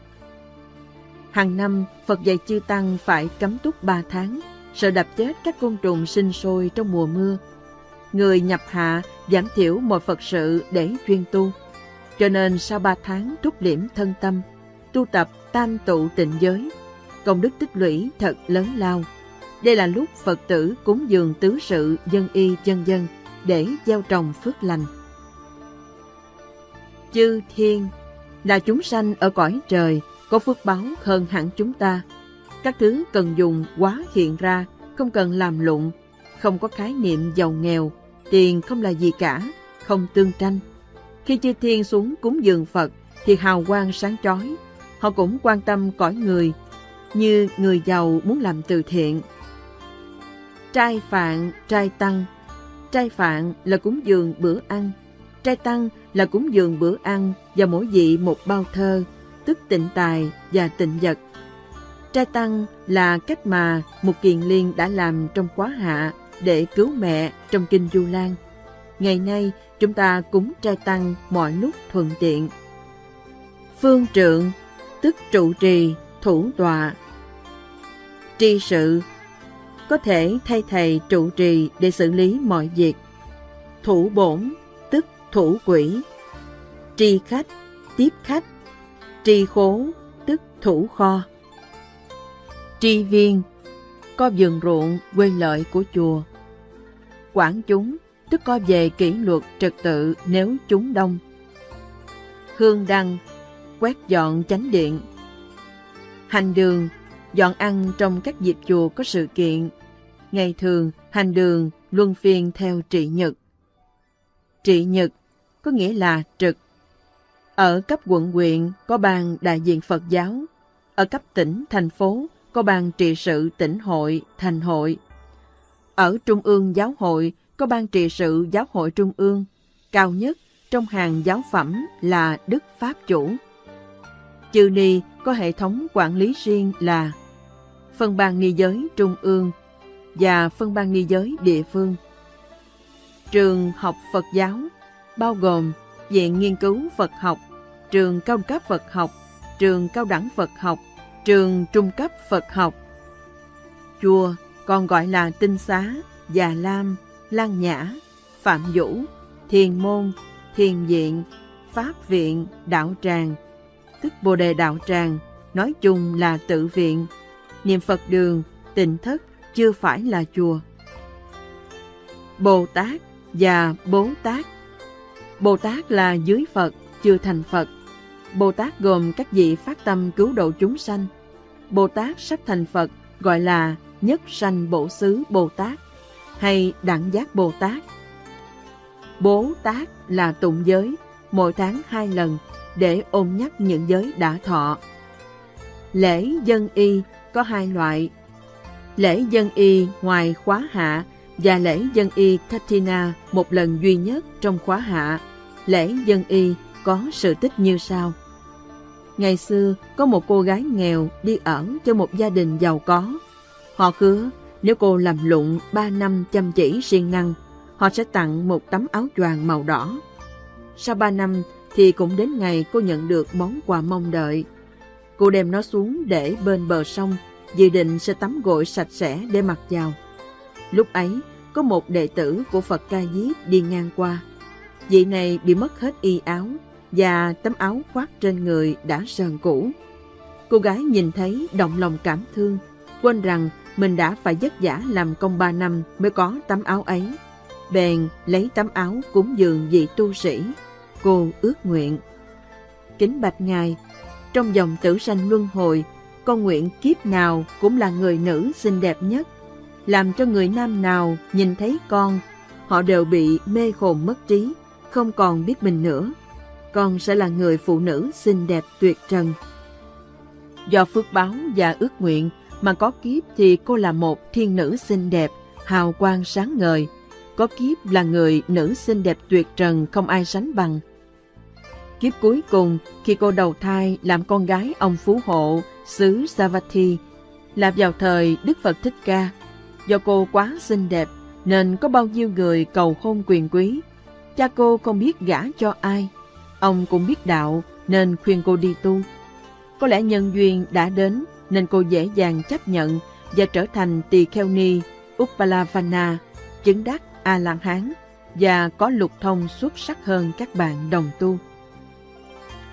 Hàng năm, Phật dạy chư Tăng phải cấm túc 3 tháng, sợ đập chết các côn trùng sinh sôi trong mùa mưa. Người nhập hạ giảm thiểu mọi Phật sự để chuyên tu. Cho nên sau 3 tháng trúc liễm thân tâm, tu tập tam tụ tịnh giới, công đức tích lũy thật lớn lao. Đây là lúc Phật tử cúng dường tứ sự dân y dân dân để gieo trồng phước lành. Chư thiên là chúng sanh ở cõi trời có phước báo hơn hẳn chúng ta. Các thứ cần dùng quá hiện ra, không cần làm lụng, không có khái niệm giàu nghèo, tiền không là gì cả, không tương tranh. Khi chư thiên xuống cúng dường Phật thì hào quang sáng chói. Họ cũng quan tâm cõi người, như người giàu muốn làm từ thiện. Trai phạn, trai tăng Trai phạn là cúng dường bữa ăn. Trai tăng là cúng dường bữa ăn và mỗi vị một bao thơ, tức tịnh tài và tịnh vật. Trai tăng là cách mà một kiền liên đã làm trong quá hạ để cứu mẹ trong kinh Du Lan. Ngày nay, chúng ta cúng trai tăng mọi lúc thuận tiện. Phương trượng, tức trụ trì, thủ tọa. Tri sự, có thể thay thầy trụ trì để xử lý mọi việc. Thủ bổn, tức thủ quỷ Tri khách, tiếp khách. Tri khố, tức thủ kho. Tri viên, có vườn ruộng quê lợi của chùa. Quản chúng, tức có về kỷ luật trật tự nếu chúng đông. Hương đăng, quét dọn chánh điện. Hành đường, dọn ăn trong các dịp chùa có sự kiện. Ngày thường, hành đường luân phiên theo trị nhật. Trị nhật có nghĩa là trực. Ở cấp quận huyện có ban đại diện Phật giáo, ở cấp tỉnh, thành phố có ban trị sự tỉnh hội, thành hội. Ở Trung ương Giáo hội có ban trị sự Giáo hội Trung ương, cao nhất trong hàng giáo phẩm là Đức Pháp Chủ. Chư Ni có hệ thống quản lý riêng là phân ban ni giới trung ương và phân ban ni giới địa phương. Trường học Phật giáo bao gồm Viện Nghiên cứu Phật học, Trường Cao cấp Phật học, Trường Cao đẳng Phật học, Trường Trung cấp Phật học. Chùa còn gọi là Tinh Xá, Già Lam, Lan Nhã, Phạm Vũ, Thiền Môn, Thiền Viện, Pháp Viện, Đạo Tràng, tức Bồ Đề Đạo Tràng, nói chung là tự viện, niệm Phật đường, tịnh thất chưa phải là chùa. Bồ Tát và Bố Tát Bồ Tát là dưới Phật, chưa thành Phật. Bồ Tát gồm các vị phát tâm cứu độ chúng sanh. Bồ Tát sắp thành Phật gọi là Nhất Sanh Bổ Xứ Bồ Tát hay Đẳng Giác Bồ Tát. Bố Tát là tụng giới, mỗi tháng hai lần để ôn nhắc những giới đã thọ. Lễ dân y có hai loại. Lễ dân y ngoài khóa hạ và lễ dân y Katina một lần duy nhất trong khóa hạ. Lễ dân y có sự tích như sau. Ngày xưa, có một cô gái nghèo đi ở cho một gia đình giàu có. Họ hứa nếu cô làm lụng ba năm chăm chỉ siêng năng, họ sẽ tặng một tấm áo choàng màu đỏ. Sau ba năm thì cũng đến ngày cô nhận được món quà mong đợi. Cô đem nó xuống để bên bờ sông, dự định sẽ tắm gội sạch sẽ để mặc vào. Lúc ấy, có một đệ tử của Phật Ca Diếp đi ngang qua. Vị này bị mất hết y áo và tấm áo khoác trên người đã sờn cũ. Cô gái nhìn thấy động lòng cảm thương, quên rằng mình đã phải vất vả làm công ba năm mới có tấm áo ấy. Bèn lấy tấm áo cúng dường vị tu sĩ. Cô ước nguyện. Kính bạch Ngài, trong dòng tử sanh luân hồi, con nguyện kiếp nào cũng là người nữ xinh đẹp nhất làm cho người nam nào nhìn thấy con, họ đều bị mê hồn mất trí, không còn biết mình nữa. Con sẽ là người phụ nữ xinh đẹp tuyệt trần. Do phước báo và ước nguyện mà có kiếp thì cô là một thiên nữ xinh đẹp, hào quang sáng ngời. Có kiếp là người nữ xinh đẹp tuyệt trần không ai sánh bằng. Kiếp cuối cùng, khi cô đầu thai làm con gái ông Phú Hộ, xứ Savatthi, là vào thời Đức Phật Thích Ca, Do cô quá xinh đẹp nên có bao nhiêu người cầu hôn quyền quý. Cha cô không biết gả cho ai. Ông cũng biết đạo nên khuyên cô đi tu. Có lẽ nhân duyên đã đến nên cô dễ dàng chấp nhận và trở thành tỳ kheo ni Uppalavana, chứng đắc A-la-hán và có lục thông xuất sắc hơn các bạn đồng tu.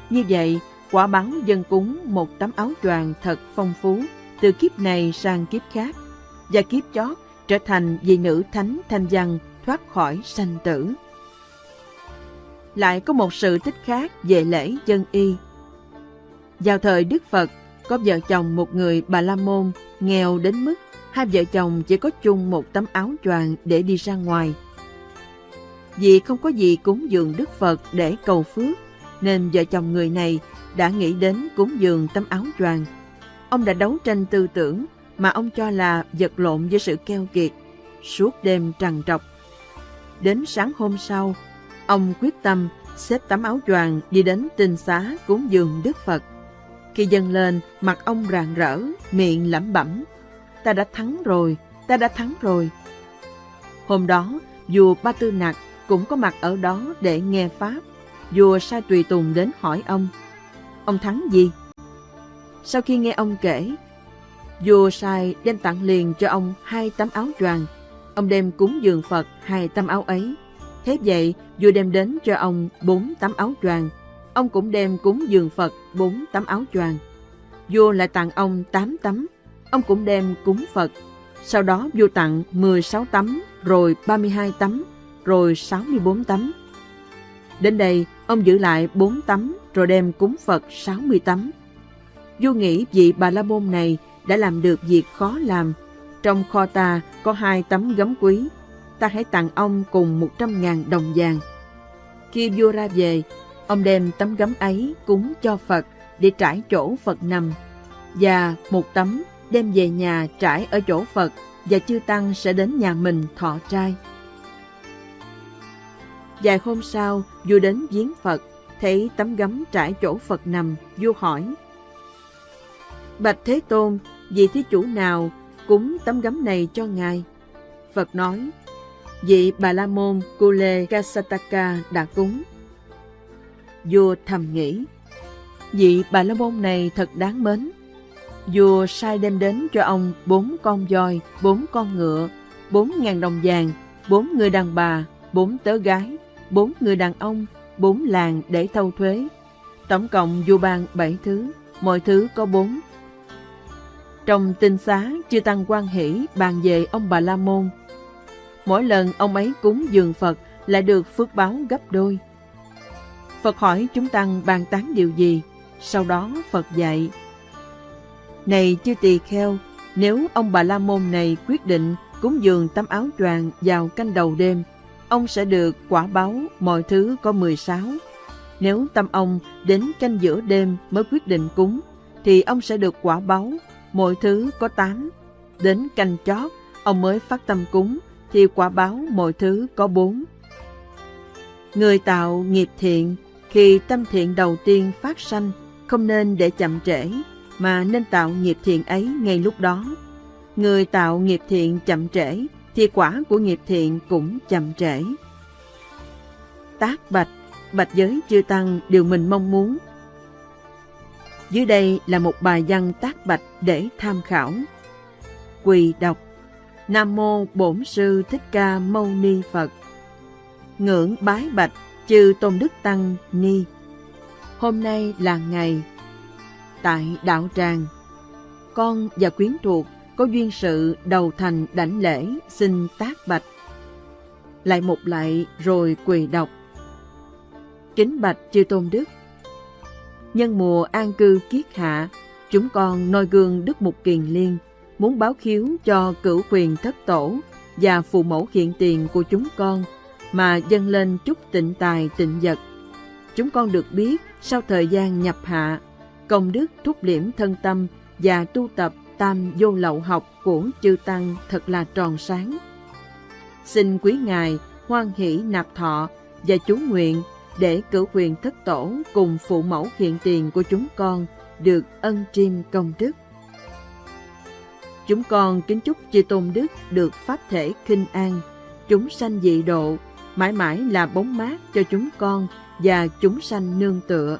Như vậy, quả báo dân cúng một tấm áo choàng thật phong phú từ kiếp này sang kiếp khác và kiếp chót trở thành vị nữ thánh thanh văn thoát khỏi sanh tử. Lại có một sự tích khác về lễ dân y. Vào thời Đức Phật, có vợ chồng một người Bà La Môn nghèo đến mức hai vợ chồng chỉ có chung một tấm áo choàng để đi ra ngoài. Vì không có gì cúng dường Đức Phật để cầu phước, nên vợ chồng người này đã nghĩ đến cúng dường tấm áo choàng. Ông đã đấu tranh tư tưởng mà ông cho là vật lộn với sự keo kiệt, suốt đêm trằn trọc. Đến sáng hôm sau, ông quyết tâm xếp tấm áo choàng đi đến tinh xá cúng dường Đức Phật. Khi dâng lên, mặt ông rạng rỡ, miệng lẩm bẩm. Ta đã thắng rồi, ta đã thắng rồi. Hôm đó, vua Ba Tư Nặc cũng có mặt ở đó để nghe Pháp. Vua sai tùy tùng đến hỏi ông. Ông thắng gì? Sau khi nghe ông kể, Vua sai đem tặng liền cho ông hai tấm áo choàng. Ông đem cúng dường Phật hai tấm áo ấy. Thế vậy, vua đem đến cho ông bốn tấm áo choàng. Ông cũng đem cúng dường Phật bốn tấm áo choàng. Vua lại tặng ông 8 tấm. Ông cũng đem cúng Phật. Sau đó vua tặng 16 tấm, rồi 32 tấm, rồi 64 tấm. Đến đây, ông giữ lại 4 tấm, rồi đem cúng Phật 60 tấm. Vua nghĩ vị Bà La Môn này đã làm được việc khó làm. Trong kho ta có hai tấm gấm quý, ta hãy tặng ông cùng 100.000 đồng vàng. Khi vua ra về, ông đem tấm gấm ấy cúng cho Phật để trải chỗ Phật nằm, và một tấm đem về nhà trải ở chỗ Phật và chư Tăng sẽ đến nhà mình thọ trai. Vài hôm sau, vua đến viếng Phật, thấy tấm gấm trải chỗ Phật nằm, vua hỏi. Bạch Thế Tôn, vị thí chủ nào cúng tấm gấm này cho ngài? Phật nói, vị Bà La Môn Kule Kasataka đã cúng. Vua thầm nghĩ, vị Bà La Môn này thật đáng mến. Vua sai đem đến cho ông bốn con voi, bốn con ngựa, bốn ngàn đồng vàng, bốn người đàn bà, bốn tớ gái, bốn người đàn ông, bốn làng để thâu thuế. Tổng cộng vua ban bảy thứ, mọi thứ có bốn. Trong tinh xá, chư Tăng quan hỷ bàn về ông Bà La Môn. Mỗi lần ông ấy cúng dường Phật lại được phước báo gấp đôi. Phật hỏi chúng Tăng bàn tán điều gì, sau đó Phật dạy. Này chư tỳ kheo, nếu ông Bà La Môn này quyết định cúng dường tấm áo choàng vào canh đầu đêm, ông sẽ được quả báo mọi thứ có 16. Nếu tâm ông đến canh giữa đêm mới quyết định cúng, thì ông sẽ được quả báo mọi thứ có 8. Đến canh chót, ông mới phát tâm cúng, thì quả báo mọi thứ có 4. Người tạo nghiệp thiện, khi tâm thiện đầu tiên phát sanh, không nên để chậm trễ, mà nên tạo nghiệp thiện ấy ngay lúc đó. Người tạo nghiệp thiện chậm trễ, thì quả của nghiệp thiện cũng chậm trễ. Tác bạch, bạch giới chư tăng điều mình mong muốn. Dưới đây là một bài văn tác bạch để tham khảo. Quỳ đọc Nam Mô Bổn Sư Thích Ca Mâu Ni Phật Ngưỡng bái bạch chư Tôn Đức Tăng Ni Hôm nay là ngày Tại Đạo Tràng Con và quyến thuộc có duyên sự đầu thành đảnh lễ xin tác bạch. Lại một lại rồi quỳ đọc. Kính bạch chư tôn đức. Nhân mùa an cư kiết hạ, chúng con noi gương Đức Mục Kiền Liên, muốn báo khiếu cho cửu quyền thất tổ và phụ mẫu hiện tiền của chúng con mà dâng lên chút tịnh tài tịnh vật. Chúng con được biết sau thời gian nhập hạ, công đức thúc liễm thân tâm và tu tập tam vô lậu học của chư Tăng thật là tròn sáng. Xin quý Ngài hoan hỷ nạp thọ và chú nguyện để cử quyền thất tổ cùng phụ mẫu hiện tiền của chúng con được ân triêm công đức. Chúng con kính chúc chư Tôn Đức được pháp thể kinh an, chúng sanh dị độ, mãi mãi là bóng mát cho chúng con và chúng sanh nương tựa.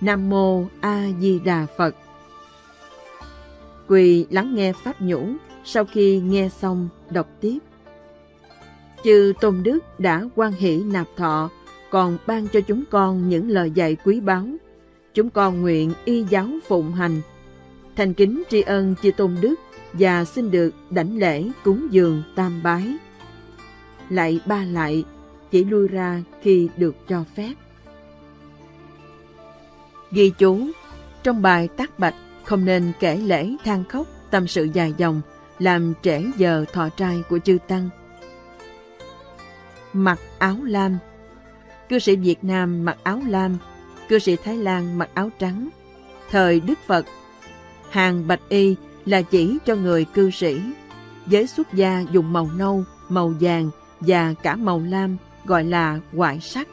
Nam Mô A Di Đà Phật Quỳ lắng nghe Pháp nhũ, sau khi nghe xong đọc tiếp. Chư Tôn Đức đã quan hỷ nạp thọ, còn ban cho chúng con những lời dạy quý báu. Chúng con nguyện y giáo phụng hành, thành kính tri ân chư Tôn Đức và xin được đảnh lễ cúng dường tam bái. Lại ba lại, chỉ lui ra khi được cho phép. Ghi chú, trong bài tác bạch không nên kể lễ than khóc, tâm sự dài dòng, làm trễ giờ thọ trai của chư Tăng. Mặc áo lam Cư sĩ Việt Nam mặc áo lam, cư sĩ Thái Lan mặc áo trắng. Thời Đức Phật, hàng bạch y là chỉ cho người cư sĩ. Giới xuất gia dùng màu nâu, màu vàng và cả màu lam gọi là ngoại sắc.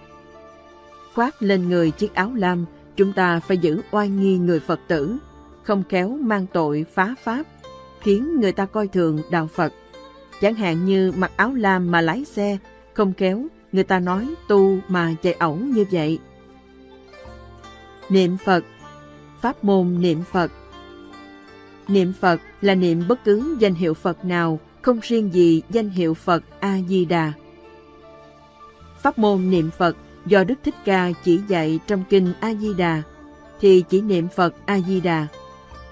Khoác lên người chiếc áo lam, chúng ta phải giữ oai nghi người Phật tử, không kéo mang tội phá pháp, khiến người ta coi thường đạo Phật. Chẳng hạn như mặc áo lam mà lái xe, không kéo, người ta nói tu mà chạy ẩu như vậy. Niệm Phật Pháp môn niệm Phật Niệm Phật là niệm bất cứ danh hiệu Phật nào, không riêng gì danh hiệu Phật A-di-đà. Pháp môn niệm Phật do Đức Thích Ca chỉ dạy trong kinh A Di Đà thì chỉ niệm Phật A Di Đà.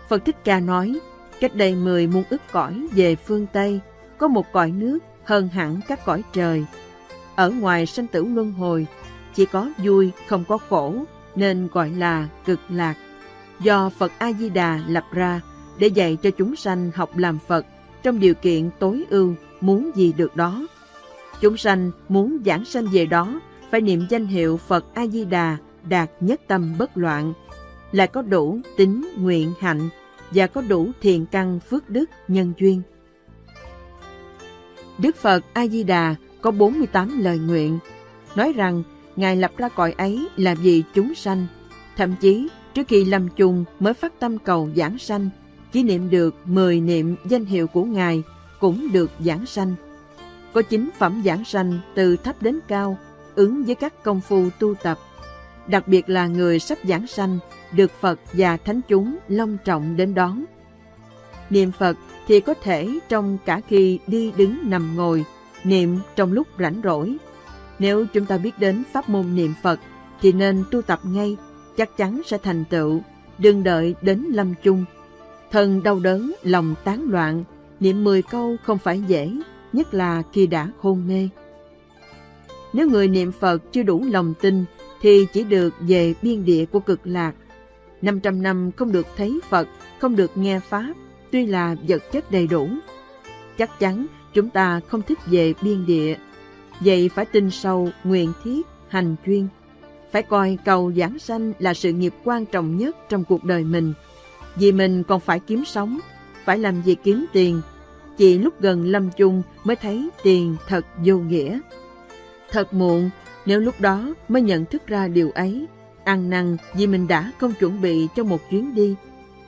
Phật Thích Ca nói, cách đây mười muôn ức cõi về phương Tây, có một cõi nước hơn hẳn các cõi trời. Ở ngoài sanh tử luân hồi, chỉ có vui không có khổ, nên gọi là cực lạc. Do Phật A Di Đà lập ra để dạy cho chúng sanh học làm Phật trong điều kiện tối ưu, muốn gì được đó. Chúng sanh muốn giảng sanh về đó phải niệm danh hiệu Phật A Di Đà đạt nhất tâm bất loạn, là có đủ tính nguyện hạnh và có đủ thiền căn phước đức nhân duyên. Đức Phật A Di Đà có 48 lời nguyện, nói rằng Ngài lập ra cõi ấy là vì chúng sanh, thậm chí trước khi lâm chung mới phát tâm cầu giảng sanh, chỉ niệm được 10 niệm danh hiệu của Ngài cũng được giảng sanh. Có chính phẩm giảng sanh từ thấp đến cao, ứng với các công phu tu tập. Đặc biệt là người sắp giảng sanh, được Phật và Thánh chúng long trọng đến đón. Niệm Phật thì có thể trong cả khi đi đứng nằm ngồi, niệm trong lúc rảnh rỗi. Nếu chúng ta biết đến pháp môn niệm Phật thì nên tu tập ngay, chắc chắn sẽ thành tựu, đừng đợi đến lâm chung. Thân đau đớn, lòng tán loạn, niệm 10 câu không phải dễ, nhất là khi đã hôn mê. Nếu người niệm Phật chưa đủ lòng tin thì chỉ được về biên địa của cực lạc. 500 năm không được thấy Phật, không được nghe Pháp, tuy là vật chất đầy đủ. Chắc chắn chúng ta không thích về biên địa. Vậy phải tin sâu, nguyện thiết, hành chuyên. Phải coi cầu giảng sanh là sự nghiệp quan trọng nhất trong cuộc đời mình. Vì mình còn phải kiếm sống, phải làm gì kiếm tiền. Chỉ lúc gần lâm chung mới thấy tiền thật vô nghĩa. Thật muộn, nếu lúc đó mới nhận thức ra điều ấy, ăn năn vì mình đã không chuẩn bị cho một chuyến đi.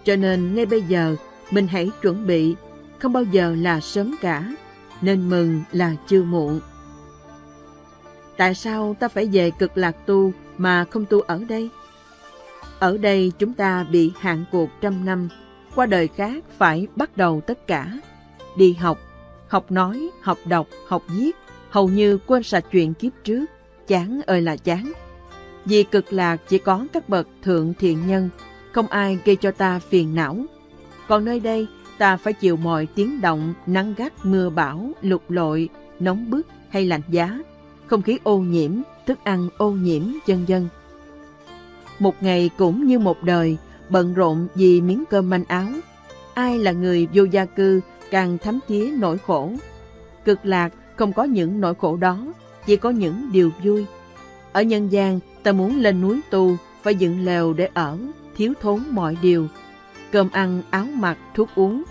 Cho nên ngay bây giờ, mình hãy chuẩn bị, không bao giờ là sớm cả, nên mừng là chưa muộn. Tại sao ta phải về cực lạc tu mà không tu ở đây? Ở đây chúng ta bị hạn cuộc trăm năm, qua đời khác phải bắt đầu tất cả. Đi học, học nói, học đọc, học viết, hầu như quên sạch chuyện kiếp trước, chán ơi là chán. Vì cực lạc chỉ có các bậc thượng thiện nhân, không ai gây cho ta phiền não. Còn nơi đây, ta phải chịu mọi tiếng động, nắng gắt, mưa bão, lục lội, nóng bức hay lạnh giá, không khí ô nhiễm, thức ăn ô nhiễm, dân dân. Một ngày cũng như một đời, bận rộn vì miếng cơm manh áo. Ai là người vô gia cư càng thấm thía nỗi khổ. Cực lạc không có những nỗi khổ đó, chỉ có những điều vui. Ở nhân gian, ta muốn lên núi tu, phải dựng lều để ở, thiếu thốn mọi điều. Cơm ăn, áo mặc, thuốc uống.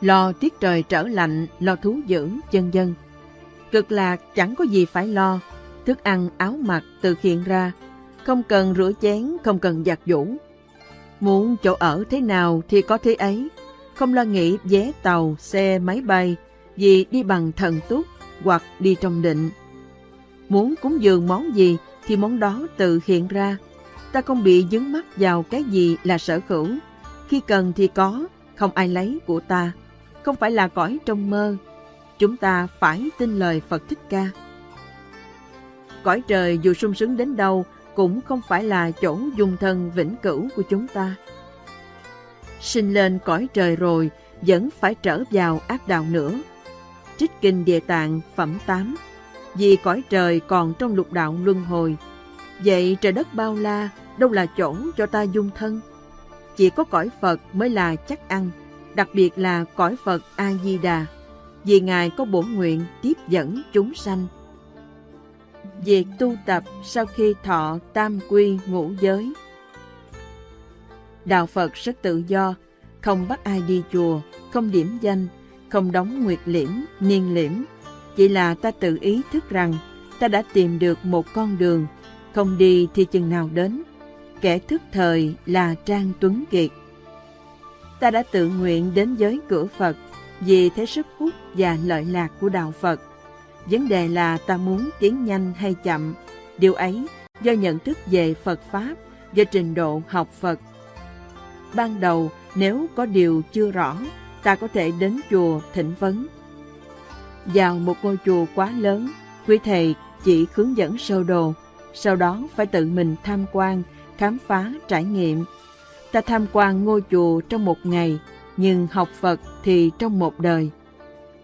Lo tiết trời trở lạnh, lo thú dữ, chân dân. Cực lạc chẳng có gì phải lo, thức ăn, áo mặc tự hiện ra. Không cần rửa chén, không cần giặt giũ. Muốn chỗ ở thế nào thì có thế ấy. Không lo nghĩ vé tàu, xe, máy bay, vì đi bằng thần túc hoặc đi trong định. Muốn cúng dường món gì thì món đó tự hiện ra. Ta không bị dứng mắt vào cái gì là sở hữu. Khi cần thì có, không ai lấy của ta. Không phải là cõi trong mơ. Chúng ta phải tin lời Phật Thích Ca. Cõi trời dù sung sướng đến đâu cũng không phải là chỗ dung thân vĩnh cửu của chúng ta. Sinh lên cõi trời rồi, vẫn phải trở vào ác đạo nữa. Trích Kinh Địa Tạng, Phẩm 8 Vì cõi trời còn trong lục đạo luân hồi, Vậy trời đất bao la, đâu là chỗ cho ta dung thân Chỉ có cõi Phật mới là chắc ăn, Đặc biệt là cõi Phật A-di-đà Vì Ngài có bổn nguyện tiếp dẫn chúng sanh Việc tu tập sau khi thọ tam quy ngũ giới Đạo Phật rất tự do, không bắt ai đi chùa, không điểm danh, không đóng nguyệt liễm, niên liễm. Chỉ là ta tự ý thức rằng ta đã tìm được một con đường, không đi thì chừng nào đến. Kẻ thức thời là Trang Tuấn Kiệt. Ta đã tự nguyện đến giới cửa Phật vì thế sức hút và lợi lạc của Đạo Phật. Vấn đề là ta muốn tiến nhanh hay chậm. Điều ấy do nhận thức về Phật Pháp, do trình độ học Phật. Ban đầu, nếu có điều chưa rõ, ta có thể đến chùa thỉnh vấn. Vào một ngôi chùa quá lớn, quý thầy chỉ hướng dẫn sơ đồ, sau đó phải tự mình tham quan, khám phá, trải nghiệm. Ta tham quan ngôi chùa trong một ngày, nhưng học Phật thì trong một đời.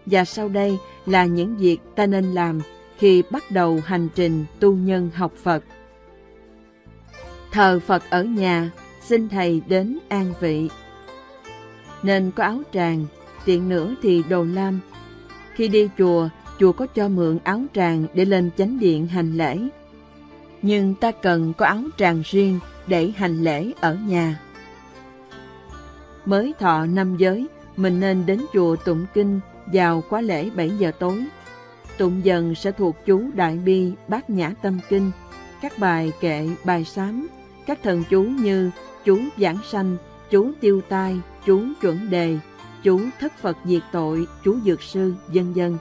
Và sau đây là những việc ta nên làm khi bắt đầu hành trình tu nhân học Phật. Thờ Phật ở nhà, xin Thầy đến an vị. Nên có áo tràng, tiện nữa thì đồ lam. Khi đi chùa, chùa có cho mượn áo tràng để lên chánh điện hành lễ. Nhưng ta cần có áo tràng riêng để hành lễ ở nhà. Mới thọ năm giới, mình nên đến chùa tụng kinh vào khóa lễ 7 giờ tối. Tụng dần sẽ thuộc chú Đại Bi, Bát Nhã Tâm Kinh, các bài kệ, bài sám, các thần chú như chú Giảng Sanh, chú Tiêu Tai, chú Chuẩn Đề, chú Thất Phật Diệt Tội, chú Dược Sư, dân dân.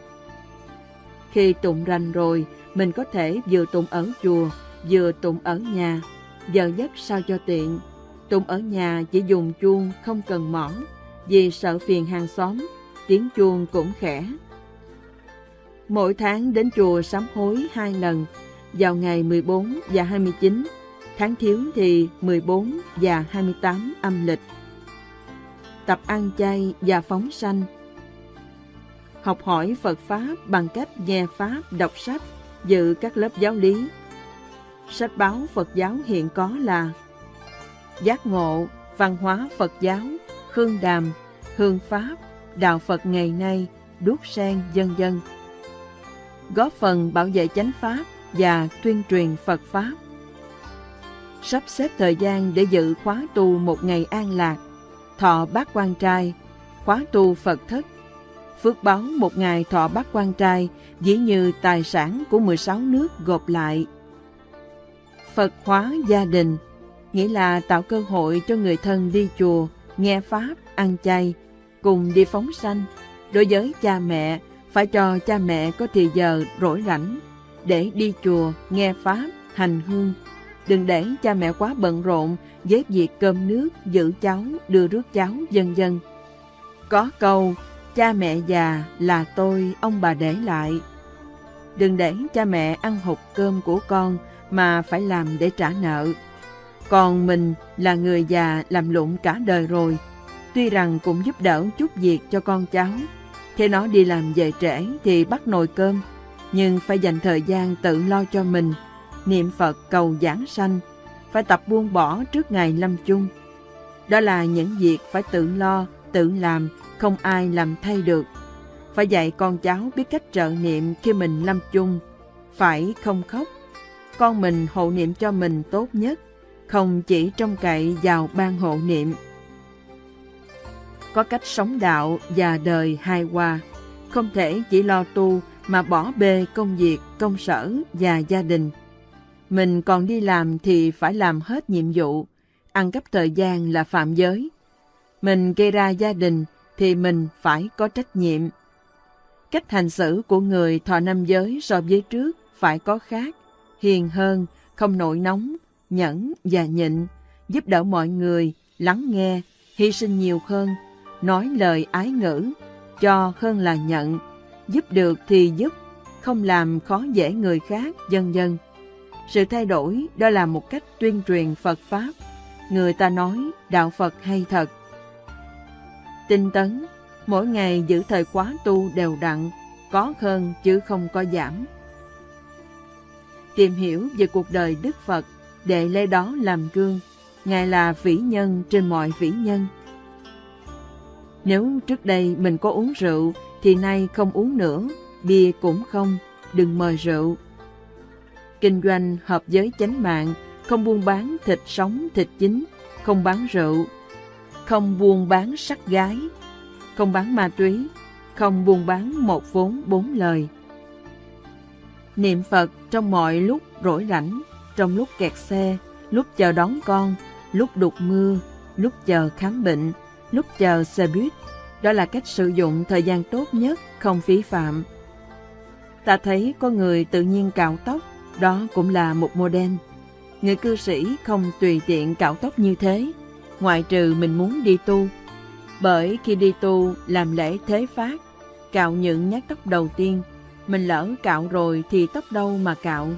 Khi tụng rành rồi, mình có thể vừa tụng ở chùa, vừa tụng ở nhà, giờ nhất sao cho tiện. Tụng ở nhà chỉ dùng chuông, không cần mỏ, vì sợ phiền hàng xóm, tiếng chuông cũng khẽ. Mỗi tháng đến chùa sám hối hai lần, vào ngày 14 và 29, tháng thiếu thì 14 và 28 âm lịch. Tập ăn chay và phóng sanh Học hỏi Phật Pháp bằng cách nghe Pháp, đọc sách, dự các lớp giáo lý. Sách báo Phật giáo hiện có là Giác ngộ, văn hóa Phật giáo, khương đàm, hương Pháp, đạo Phật ngày nay, đuốc sen, dân dân. Góp phần bảo vệ chánh Pháp và tuyên truyền Phật Pháp. Sắp xếp thời gian để dự khóa tu một ngày an lạc, thọ bát quan trai, khóa tu Phật thất. Phước báo một ngày thọ bát quan trai dĩ như tài sản của 16 nước gộp lại. Phật hóa gia đình, nghĩa là tạo cơ hội cho người thân đi chùa, nghe Pháp, ăn chay, cùng đi phóng sanh. Đối với cha mẹ, phải cho cha mẹ có thì giờ rỗi rảnh để đi chùa, nghe Pháp, hành hương. Đừng để cha mẹ quá bận rộn với việc cơm nước, giữ cháu, đưa rước cháu, dân dân. Có câu, cha mẹ già là tôi, ông bà để lại. Đừng để cha mẹ ăn hụt cơm của con mà phải làm để trả nợ. Còn mình là người già làm lụng cả đời rồi, tuy rằng cũng giúp đỡ chút việc cho con cháu. Thế nó đi làm về trễ thì bắt nồi cơm, nhưng phải dành thời gian tự lo cho mình, niệm Phật cầu giảng sanh, phải tập buông bỏ trước ngày lâm chung. Đó là những việc phải tự lo, tự làm, không ai làm thay được. Phải dạy con cháu biết cách trợ niệm khi mình lâm chung, phải không khóc. Con mình hộ niệm cho mình tốt nhất, không chỉ trông cậy vào ban hộ niệm. Có cách sống đạo và đời hài hòa, không thể chỉ lo tu mà bỏ bê công việc, công sở và gia đình. Mình còn đi làm thì phải làm hết nhiệm vụ, ăn cắp thời gian là phạm giới. Mình gây ra gia đình thì mình phải có trách nhiệm. Cách hành xử của người thọ năm giới so với trước phải có khác, hiền hơn, không nổi nóng, nhẫn và nhịn, giúp đỡ mọi người, lắng nghe, hy sinh nhiều hơn, nói lời ái ngữ, cho hơn là nhận, giúp được thì giúp, không làm khó dễ người khác, dân dân. Sự thay đổi đó là một cách tuyên truyền Phật Pháp. Người ta nói đạo Phật hay thật. Tinh tấn, mỗi ngày giữ thời khóa tu đều đặn, có hơn chứ không có giảm. Tìm hiểu về cuộc đời Đức Phật để lấy đó làm gương. Ngài là vĩ nhân trên mọi vĩ nhân. Nếu trước đây mình có uống rượu, thì nay không uống nữa, bia cũng không, đừng mời rượu. Kinh doanh hợp giới chánh mạng, không buôn bán thịt sống, thịt chín, không bán rượu, không buôn bán sắc gái, không bán ma túy, không buôn bán một vốn bốn lời. Niệm Phật trong mọi lúc rỗi rảnh, trong lúc kẹt xe, lúc chờ đón con, lúc đục mưa, lúc chờ khám bệnh, lúc chờ xe buýt. Đó là cách sử dụng thời gian tốt nhất, không phí phạm. Ta thấy có người tự nhiên cạo tóc, đó cũng là một mô đen. Người cư sĩ không tùy tiện cạo tóc như thế, ngoại trừ mình muốn đi tu. Bởi khi đi tu làm lễ thế phát, cạo những nhát tóc đầu tiên, mình lỡ cạo rồi thì tóc đâu mà cạo.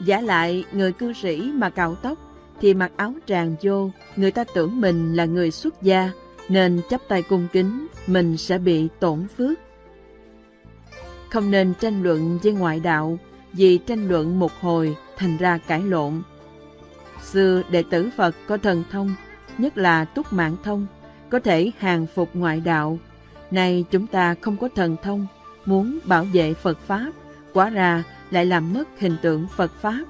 Giả lại, người cư sĩ mà cạo tóc thì mặc áo tràng vô, người ta tưởng mình là người xuất gia, nên chấp tay cung kính, mình sẽ bị tổn phước. Không nên tranh luận với ngoại đạo, vì tranh luận một hồi thành ra cãi lộn. Xưa đệ tử Phật có thần thông, nhất là túc mạng thông, có thể hàng phục ngoại đạo. Nay chúng ta không có thần thông, muốn bảo vệ Phật Pháp, quả ra lại làm mất hình tượng Phật Pháp.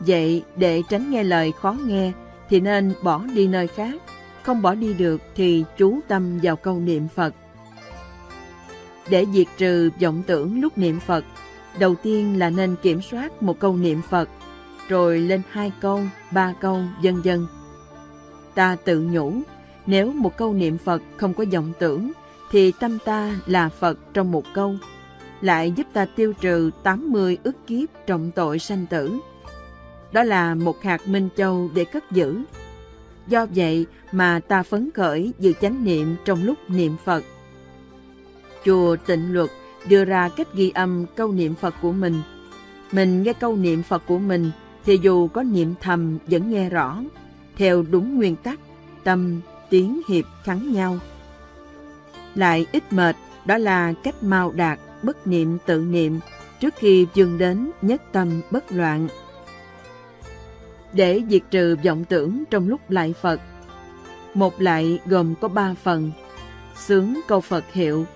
Vậy để tránh nghe lời khó nghe thì nên bỏ đi nơi khác, không bỏ đi được thì chú tâm vào câu niệm Phật. Để diệt trừ vọng tưởng lúc niệm Phật, đầu tiên là nên kiểm soát một câu niệm Phật, rồi lên hai câu, ba câu, vân vân. Ta tự nhủ, nếu một câu niệm Phật không có vọng tưởng, thì tâm ta là Phật trong một câu, lại giúp ta tiêu trừ 80 ức kiếp trọng tội sanh tử. Đó là một hạt minh châu để cất giữ. Do vậy mà ta phấn khởi giữ chánh niệm trong lúc niệm Phật. Chùa Tịnh Luật đưa ra cách ghi âm câu niệm Phật của mình. Mình nghe câu niệm Phật của mình thì dù có niệm thầm vẫn nghe rõ, theo đúng nguyên tắc, tâm, tiếng hiệp khắn nhau. Lại ít mệt, đó là cách mau đạt, bất niệm tự niệm, trước khi dừng đến nhất tâm bất loạn. Để diệt trừ vọng tưởng trong lúc lại Phật, một lại gồm có ba phần, sướng câu Phật hiệu,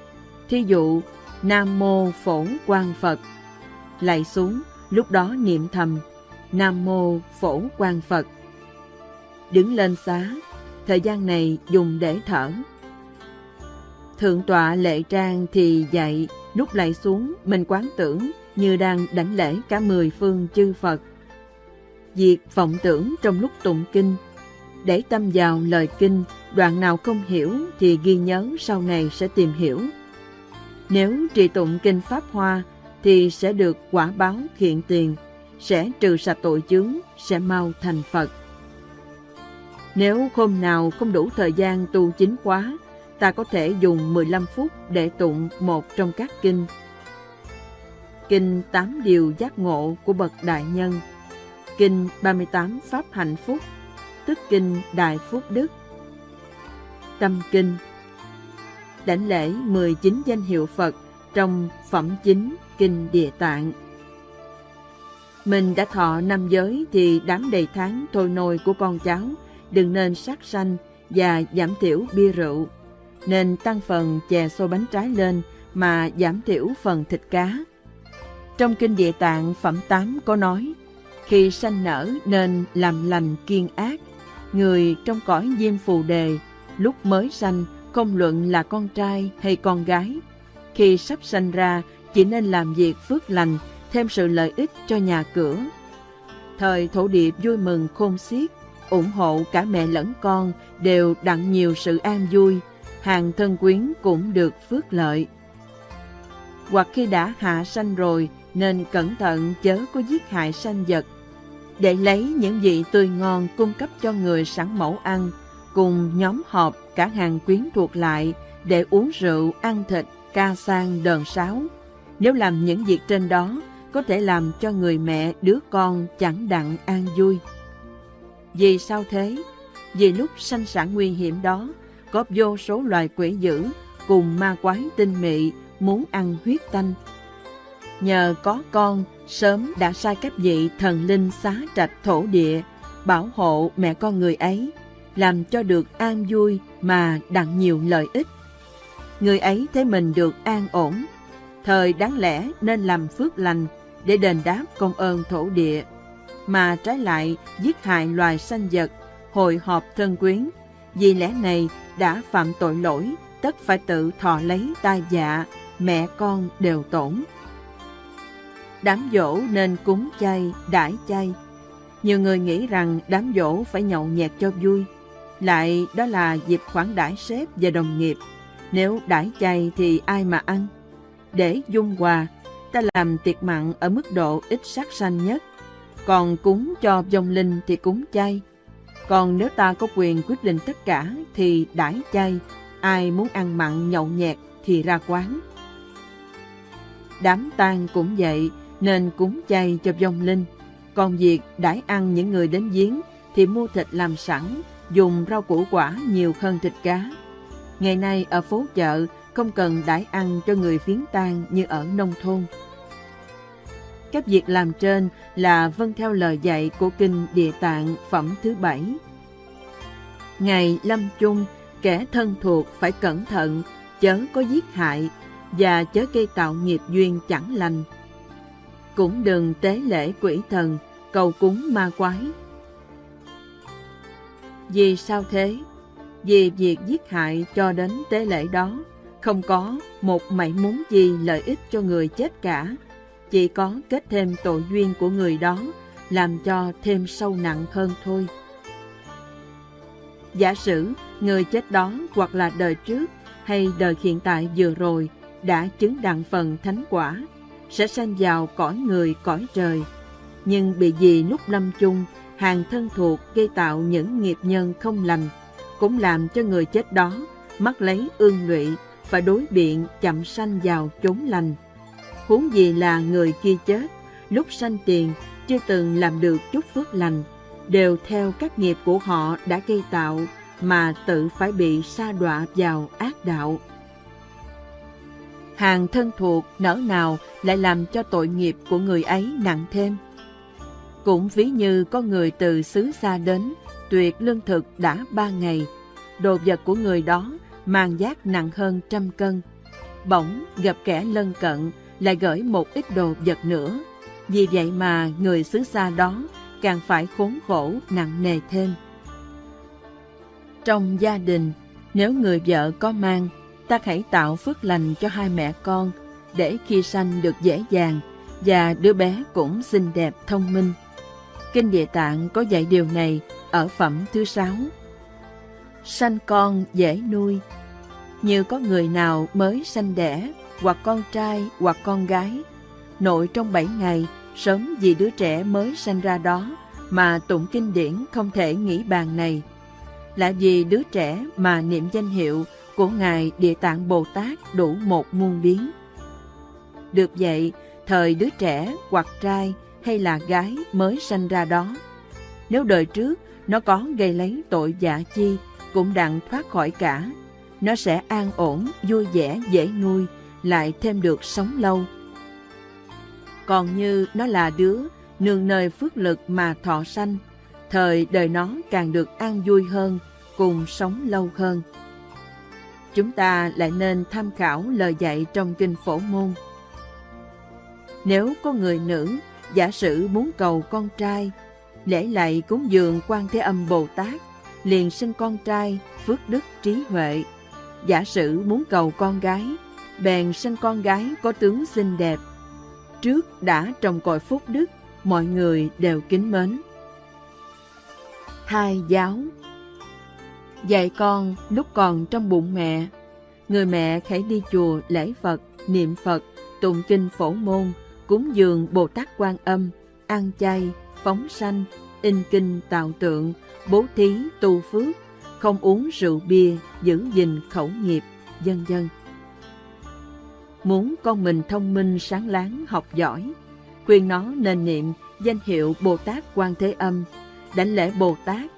thí dụ Nam Mô Phổ Quang Phật, lại xuống, lúc đó niệm thầm Nam Mô Phổ Quang Phật. Đứng lên xá, thời gian này dùng để thở. Thượng tọa lệ trang thì dạy, lúc lại xuống mình quán tưởng như đang đảnh lễ cả mười phương chư Phật. Diệt vọng tưởng trong lúc tụng kinh, để tâm vào lời kinh, đoạn nào không hiểu thì ghi nhớ sau này sẽ tìm hiểu. Nếu trì tụng kinh Pháp Hoa thì sẽ được quả báo thiện tiền, sẽ trừ sạch tội chướng, sẽ mau thành Phật. Nếu hôm nào không đủ thời gian tu chính khóa, ta có thể dùng 15 phút để tụng một trong các kinh. Kinh 8 Điều Giác Ngộ của Bậc Đại Nhân Kinh 38 Pháp Hạnh Phúc Tức Kinh Đại Phúc Đức. Tâm Kinh. Đảnh lễ 19 danh hiệu Phật trong Phẩm Chính Kinh Địa Tạng. Mình đã thọ năm giới thì đám đầy tháng thôi nôi của con cháu đừng nên sát sanh và giảm thiểu bia rượu, nên tăng phần chè xôi bánh trái lên mà giảm thiểu phần thịt cá. Trong Kinh Địa Tạng Phẩm 8 có nói, khi sanh nở nên làm lành kiên ác, người trong cõi diêm phù đề, lúc mới sanh không luận là con trai hay con gái, khi sắp sanh ra chỉ nên làm việc phước lành, thêm sự lợi ích cho nhà cửa. Thời thổ điệp vui mừng khôn xiết, ủng hộ cả mẹ lẫn con đều đặng nhiều sự an vui, hàng thân quyến cũng được phước lợi. Hoặc khi đã hạ sanh rồi nên cẩn thận chớ có giết hại sanh vật, để lấy những vị tươi ngon cung cấp cho người sẵn mẫu ăn, cùng nhóm họp cả hàng quyến thuộc lại để uống rượu, ăn thịt, ca sang đờn sáo. Nếu làm những việc trên đó, có thể làm cho người mẹ đứa con chẳng đặng an vui. Vì sao thế? Vì lúc sanh sản nguy hiểm đó, có vô số loài quỷ dữ cùng ma quái tinh mị muốn ăn huyết tanh. Nhờ có con, sớm đã sai các vị thần linh xá trạch thổ địa, bảo hộ mẹ con người ấy, làm cho được an vui mà đặng nhiều lợi ích. Người ấy thấy mình được an ổn, thời đáng lẽ nên làm phước lành để đền đáp công ơn thổ địa mà trái lại giết hại loài sanh vật, hội họp thân quyến. Vì lẽ này đã phạm tội lỗi, tất phải tự thọ lấy tai dạ, mẹ con đều tổn. Đám dỗ nên cúng chay, đãi chay. Nhiều người nghĩ rằng đám dỗ phải nhậu nhẹt cho vui. Lại đó là dịp khoản đãi sếp và đồng nghiệp. Nếu đãi chay thì ai mà ăn? Để dung hòa, ta làm tiệc mặn ở mức độ ít sát sanh nhất còn cúng cho vong linh thì cúng chay. Còn nếu ta có quyền quyết định tất cả thì đãi chay. Ai muốn ăn mặn nhậu nhẹt thì ra quán. Đám tang cũng vậy, nên cúng chay cho vong linh. Còn việc đãi ăn những người đến giếng thì mua thịt làm sẵn, dùng rau củ quả nhiều hơn thịt cá. Ngày nay ở phố chợ không cần đãi ăn cho người phiến tang như ở nông thôn. Các việc làm trên là vâng theo lời dạy của Kinh Địa Tạng phẩm thứ bảy. Ngày lâm chung, kẻ thân thuộc phải cẩn thận, chớ có giết hại và chớ gây tạo nghiệp duyên chẳng lành. Cũng đừng tế lễ quỷ thần, cầu cúng ma quái. Vì sao thế? Vì việc giết hại cho đến tế lễ đó, không có một mảy muốn gì lợi ích cho người chết cả, chỉ có kết thêm tội duyên của người đó, làm cho thêm sâu nặng hơn thôi. Giả sử người chết đó hoặc là đời trước hay đời hiện tại vừa rồi đã chứng đặng phần thánh quả, sẽ sanh vào cõi người cõi trời. Nhưng bị gì lúc lâm chung, hàng thân thuộc gây tạo những nghiệp nhân không lành, cũng làm cho người chết đó mắc lấy ương lụy và đối biện chậm sanh vào chốn lành. Huống gì là người kia chết, lúc sanh tiền chưa từng làm được chút phước lành, đều theo các nghiệp của họ đã gây tạo mà tự phải bị sa đọa vào ác đạo. Hàng thân thuộc nỡ nào lại làm cho tội nghiệp của người ấy nặng thêm. Cũng ví như có người từ xứ xa đến, tuyệt lương thực đã ba ngày, đồ vật của người đó mang giác nặng hơn trăm cân. Bỗng gặp kẻ lân cận lại gửi một ít đồ vật nữa. Vì vậy mà người xứ xa đó càng phải khốn khổ nặng nề thêm. Trong gia đình, nếu người vợ có mang, ta hãy tạo phước lành cho hai mẹ con để khi sanh được dễ dàng và đứa bé cũng xinh đẹp thông minh. Kinh Địa Tạng có dạy điều này ở phẩm thứ sáu. Sanh con dễ nuôi. Như có người nào mới sanh đẻ, hoặc con trai hoặc con gái, nội trong bảy ngày, sớm vì đứa trẻ mới sanh ra đó mà tụng kinh điển không thể nghĩ bàn này. Là vì đứa trẻ mà niệm danh hiệu của Ngài Địa Tạng Bồ Tát đủ một muôn biến. Được vậy, thời đứa trẻ hoặc trai hay là gái mới sanh ra đó, nếu đời trước nó có gây lấy tội dạ chi, cũng đặng thoát khỏi cả, nó sẽ an ổn, vui vẻ, dễ nuôi, lại thêm được sống lâu. Còn như nó là đứa nương nơi phước lực mà thọ sanh, thời đời nó càng được an vui hơn, cùng sống lâu hơn. Chúng ta lại nên tham khảo lời dạy trong kinh phổ môn. Nếu có người nữ, giả sử muốn cầu con trai, lễ lạy cúng dường quan Thế Âm Bồ Tát, liền sinh con trai, phước đức trí huệ. Giả sử muốn cầu con gái, bèn sinh con gái có tướng xinh đẹp. Trước đã trồng cội phúc đức, mọi người đều kính mến. Hai giáo Dạy con lúc còn trong bụng mẹ, người mẹ hãy đi chùa lễ Phật, niệm Phật, tụng kinh phổ môn, cúng dường Bồ Tát Quan Âm, ăn chay, phóng sanh, in kinh tạo tượng, bố thí tu phước, không uống rượu bia, giữ gìn khẩu nghiệp, dân dân. Muốn con mình thông minh sáng láng học giỏi, khuyên nó nên niệm danh hiệu Bồ Tát Quan Thế Âm, đảnh lễ Bồ Tát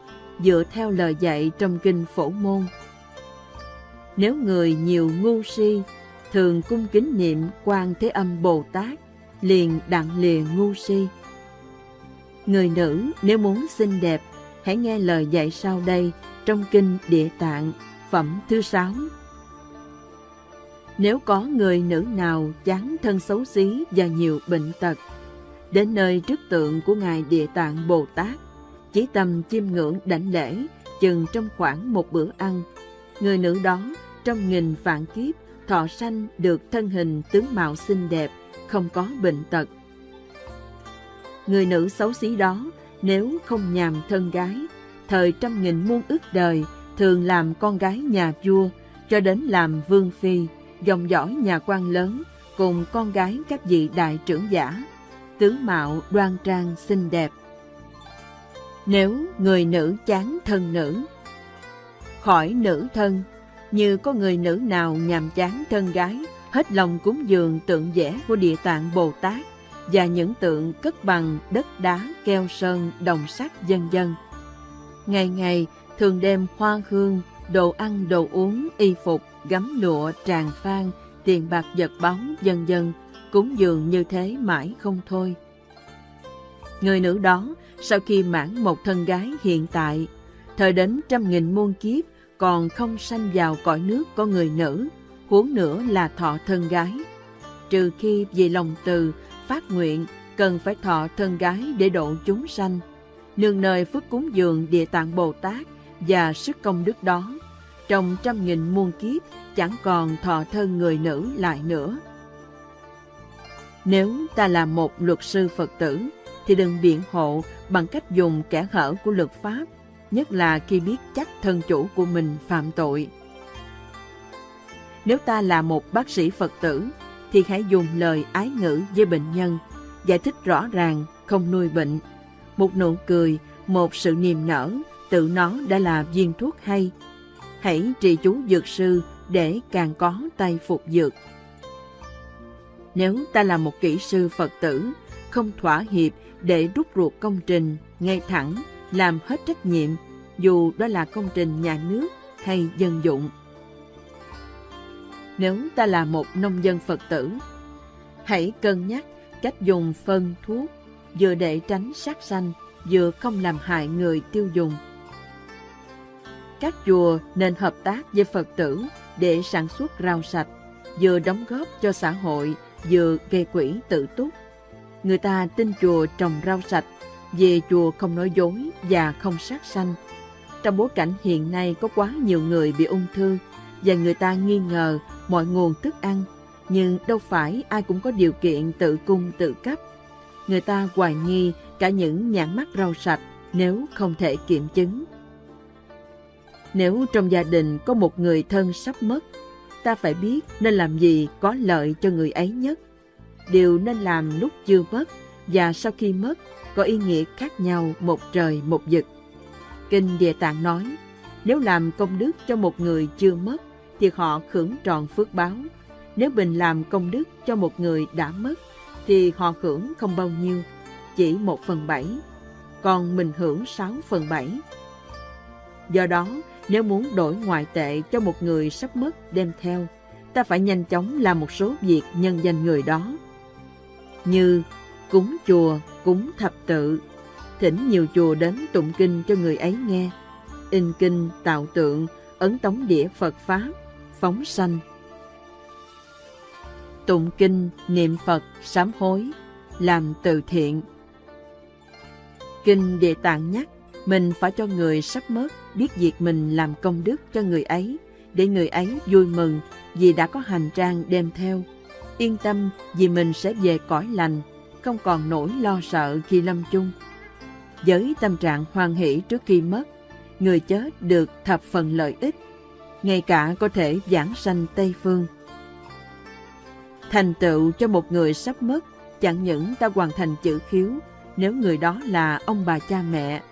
dựa theo lời dạy trong kinh Phổ Môn. Nếu người nhiều ngu si, thường cung kính niệm Quan Thế Âm Bồ Tát, liền đặng lìa ngu si. Người nữ nếu muốn xinh đẹp, hãy nghe lời dạy sau đây trong kinh Địa Tạng, phẩm thứ sáu. Nếu có người nữ nào chán thân xấu xí và nhiều bệnh tật, đến nơi trước tượng của Ngài Địa Tạng Bồ Tát, chỉ tầm chiêm ngưỡng đảnh lễ chừng trong khoảng một bữa ăn, người nữ đó trong nghìn vạn kiếp thọ sanh được thân hình tướng mạo xinh đẹp, không có bệnh tật. Người nữ xấu xí đó nếu không nhàm thân gái, thời trăm nghìn muôn ức đời thường làm con gái nhà vua cho đến làm vương phi, dòng dõi nhà quan lớn cùng con gái các vị đại trưởng giả, tướng mạo đoan trang xinh đẹp. Nếu người nữ chán thân nữ, khỏi nữ thân, như có người nữ nào nhàm chán thân gái, hết lòng cúng dường tượng vẽ của Địa Tạng Bồ Tát và những tượng cất bằng đất đá, keo sơn, đồng sắt dân dân. Ngày ngày thường đem hoa hương, đồ ăn, đồ uống, y phục, gấm lụa, tràng phan, tiền bạc vật báu, dân dân, cúng dường như thế mãi không thôi. Người nữ đó, sau khi mãn một thân gái hiện tại, thời đến trăm nghìn muôn kiếp còn không sanh vào cõi nước có người nữ, huống nữa là thọ thân gái. Trừ khi vì lòng từ, phát nguyện, cần phải thọ thân gái để độ chúng sanh. Nương nơi phước cúng dường địa tạng Bồ Tát và sức công đức đó, trong trăm nghìn muôn kiếp chẳng còn thọ thân người nữ lại nữa. Nếu ta là một luật sư Phật tử, thì đừng biện hộ bằng cách dùng kẻ hở của luật pháp, nhất là khi biết chắc thân chủ của mình phạm tội. Nếu ta là một bác sĩ Phật tử, thì hãy dùng lời ái ngữ với bệnh nhân, giải thích rõ ràng, không nuôi bệnh. Một nụ cười, một sự niềm nở, tự nó đã là viên thuốc hay. Hãy trì chú dược sư để càng có tay phục dược. Nếu ta là một kỹ sư Phật tử, không thỏa hiệp để rút ruột công trình, ngay thẳng, làm hết trách nhiệm, dù đó là công trình nhà nước hay dân dụng. Nếu ta là một nông dân Phật tử, hãy cân nhắc cách dùng phân thuốc vừa để tránh sát sanh, vừa không làm hại người tiêu dùng. Các chùa nên hợp tác với Phật tử để sản xuất rau sạch, vừa đóng góp cho xã hội, vừa gây quỹ tự túc. Người ta tin chùa trồng rau sạch, về chùa không nói dối và không sát sanh. Trong bối cảnh hiện nay có quá nhiều người bị ung thư và người ta nghi ngờ mọi nguồn thức ăn, nhưng đâu phải ai cũng có điều kiện tự cung tự cấp. Người ta hoài nghi cả những nhãn mắt rau sạch nếu không thể kiểm chứng. Nếu trong gia đình có một người thân sắp mất, ta phải biết nên làm gì có lợi cho người ấy nhất. Điều nên làm lúc chưa mất và sau khi mất có ý nghĩa khác nhau một trời một vực. Kinh Địa Tạng nói, nếu làm công đức cho một người chưa mất, thì họ hưởng tròn phước báo. Nếu mình làm công đức cho một người đã mất, thì họ hưởng không bao nhiêu, chỉ một phần bảy, còn mình hưởng sáu phần bảy. Do đó, nếu muốn đổi ngoại tệ cho một người sắp mất đem theo, ta phải nhanh chóng làm một số việc nhân danh người đó. Như cúng chùa, cúng thập tự, thỉnh nhiều chùa đến tụng kinh cho người ấy nghe, in kinh, tạo tượng, ấn tống đĩa Phật Pháp, phóng sanh. Tụng kinh, niệm Phật, sám hối, làm từ thiện. Kinh Địa Tạng nhắc, mình phải cho người sắp mất biết việc mình làm công đức cho người ấy, để người ấy vui mừng vì đã có hành trang đem theo. Yên tâm vì mình sẽ về cõi lành, không còn nỗi lo sợ khi lâm chung. Với tâm trạng hoan hỷ trước khi mất, người chết được thập phần lợi ích, ngay cả có thể giảng sanh Tây Phương. Thành tựu cho một người sắp mất, chẳng những ta hoàn thành chữ khiếu, nếu người đó là ông bà cha mẹ,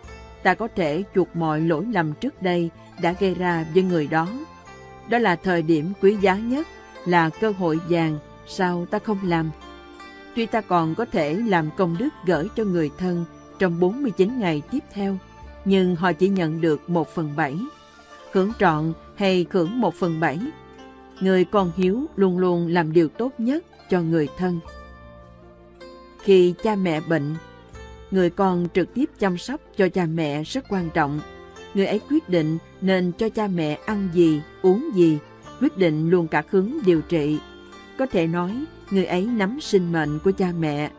ta có thể chuộc mọi lỗi lầm trước đây đã gây ra với người đó. Đó là thời điểm quý giá nhất, là cơ hội vàng, sao ta không làm? Tuy ta còn có thể làm công đức gửi cho người thân trong 49 ngày tiếp theo, nhưng họ chỉ nhận được một phần bảy. Hưởng trọn hay hưởng một phần bảy. Người con hiếu luôn luôn làm điều tốt nhất cho người thân. Khi cha mẹ bệnh, người con trực tiếp chăm sóc cho cha mẹ rất quan trọng. Người ấy quyết định nên cho cha mẹ ăn gì, uống gì, quyết định luôn cả hướng điều trị. Có thể nói, người ấy nắm sinh mệnh của cha mẹ.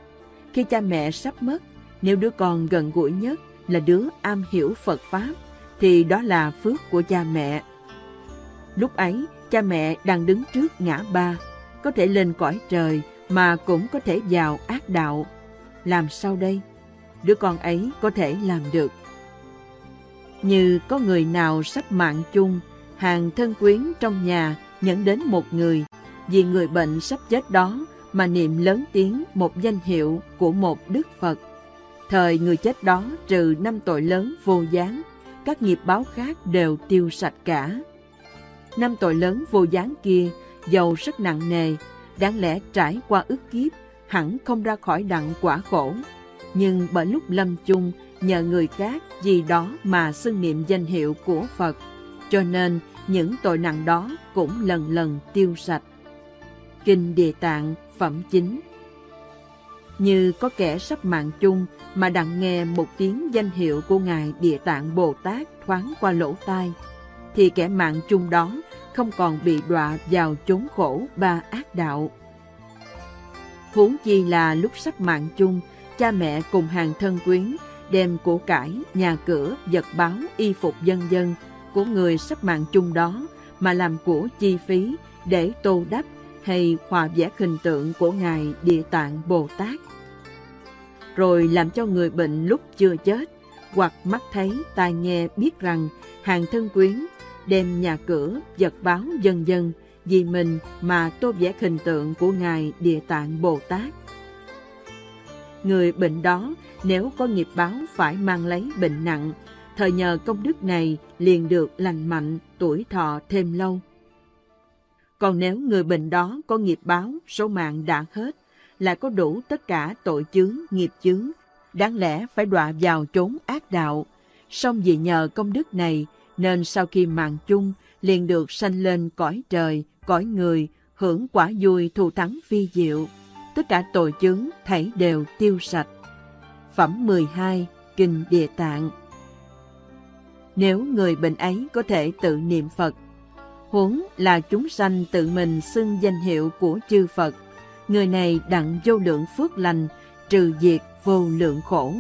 Khi cha mẹ sắp mất, nếu đứa con gần gũi nhất là đứa am hiểu Phật Pháp, thì đó là phước của cha mẹ. Lúc ấy, cha mẹ đang đứng trước ngã ba, có thể lên cõi trời mà cũng có thể vào ác đạo. Làm sao đây? Đứa con ấy có thể làm được. Như có người nào sắp mạng chung, hàng thân quyến trong nhà nhận đến một người, vì người bệnh sắp chết đó mà niệm lớn tiếng một danh hiệu của một Đức Phật. Thời người chết đó trừ năm tội lớn vô gián, các nghiệp báo khác đều tiêu sạch cả. Năm tội lớn vô gián kia, dầu rất nặng nề, đáng lẽ trải qua ức kiếp, hẳn không ra khỏi đặng quả khổ. Nhưng bởi lúc lâm chung, nhờ người khác gì đó mà xưng niệm danh hiệu của Phật, cho nên những tội nặng đó cũng lần lần tiêu sạch. Kinh Địa Tạng Phẩm Chính Như có kẻ sắp mạng chung mà đặng nghe một tiếng danh hiệu của Ngài Địa Tạng Bồ Tát thoáng qua lỗ tai, thì kẻ mạng chung đó không còn bị đọa vào chốn khổ ba ác đạo. Huống chi là lúc sắp mạng chung, cha mẹ cùng hàng thân quyến đem của cải, nhà cửa, vật báo, y phục dân dân của người sắp mạng chung đó mà làm của chi phí để tô đắp hay hòa vẽ hình tượng của Ngài Địa Tạng Bồ Tát. Rồi làm cho người bệnh lúc chưa chết, hoặc mắt thấy, tai nghe biết rằng hàng thân quyến đem nhà cửa, vật báo dân dân vì mình mà tô vẽ hình tượng của Ngài Địa Tạng Bồ Tát. Người bệnh đó nếu có nghiệp báo phải mang lấy bệnh nặng, thời nhờ công đức này liền được lành mạnh, tuổi thọ thêm lâu. Còn nếu người bệnh đó có nghiệp báo, số mạng đã hết, lại có đủ tất cả tội chướng, nghiệp chướng, đáng lẽ phải đọa vào chốn ác đạo. Song vì nhờ công đức này, nên sau khi mạng chung, liền được sanh lên cõi trời, cõi người, hưởng quả vui thù thắng phi diệu. Tất cả tội chướng thảy đều tiêu sạch. Phẩm 12 Kinh Địa Tạng Nếu người bệnh ấy có thể tự niệm Phật, huống là chúng sanh tự mình xưng danh hiệu của chư Phật, người này đặng vô lượng phước lành, trừ diệt vô lượng khổ.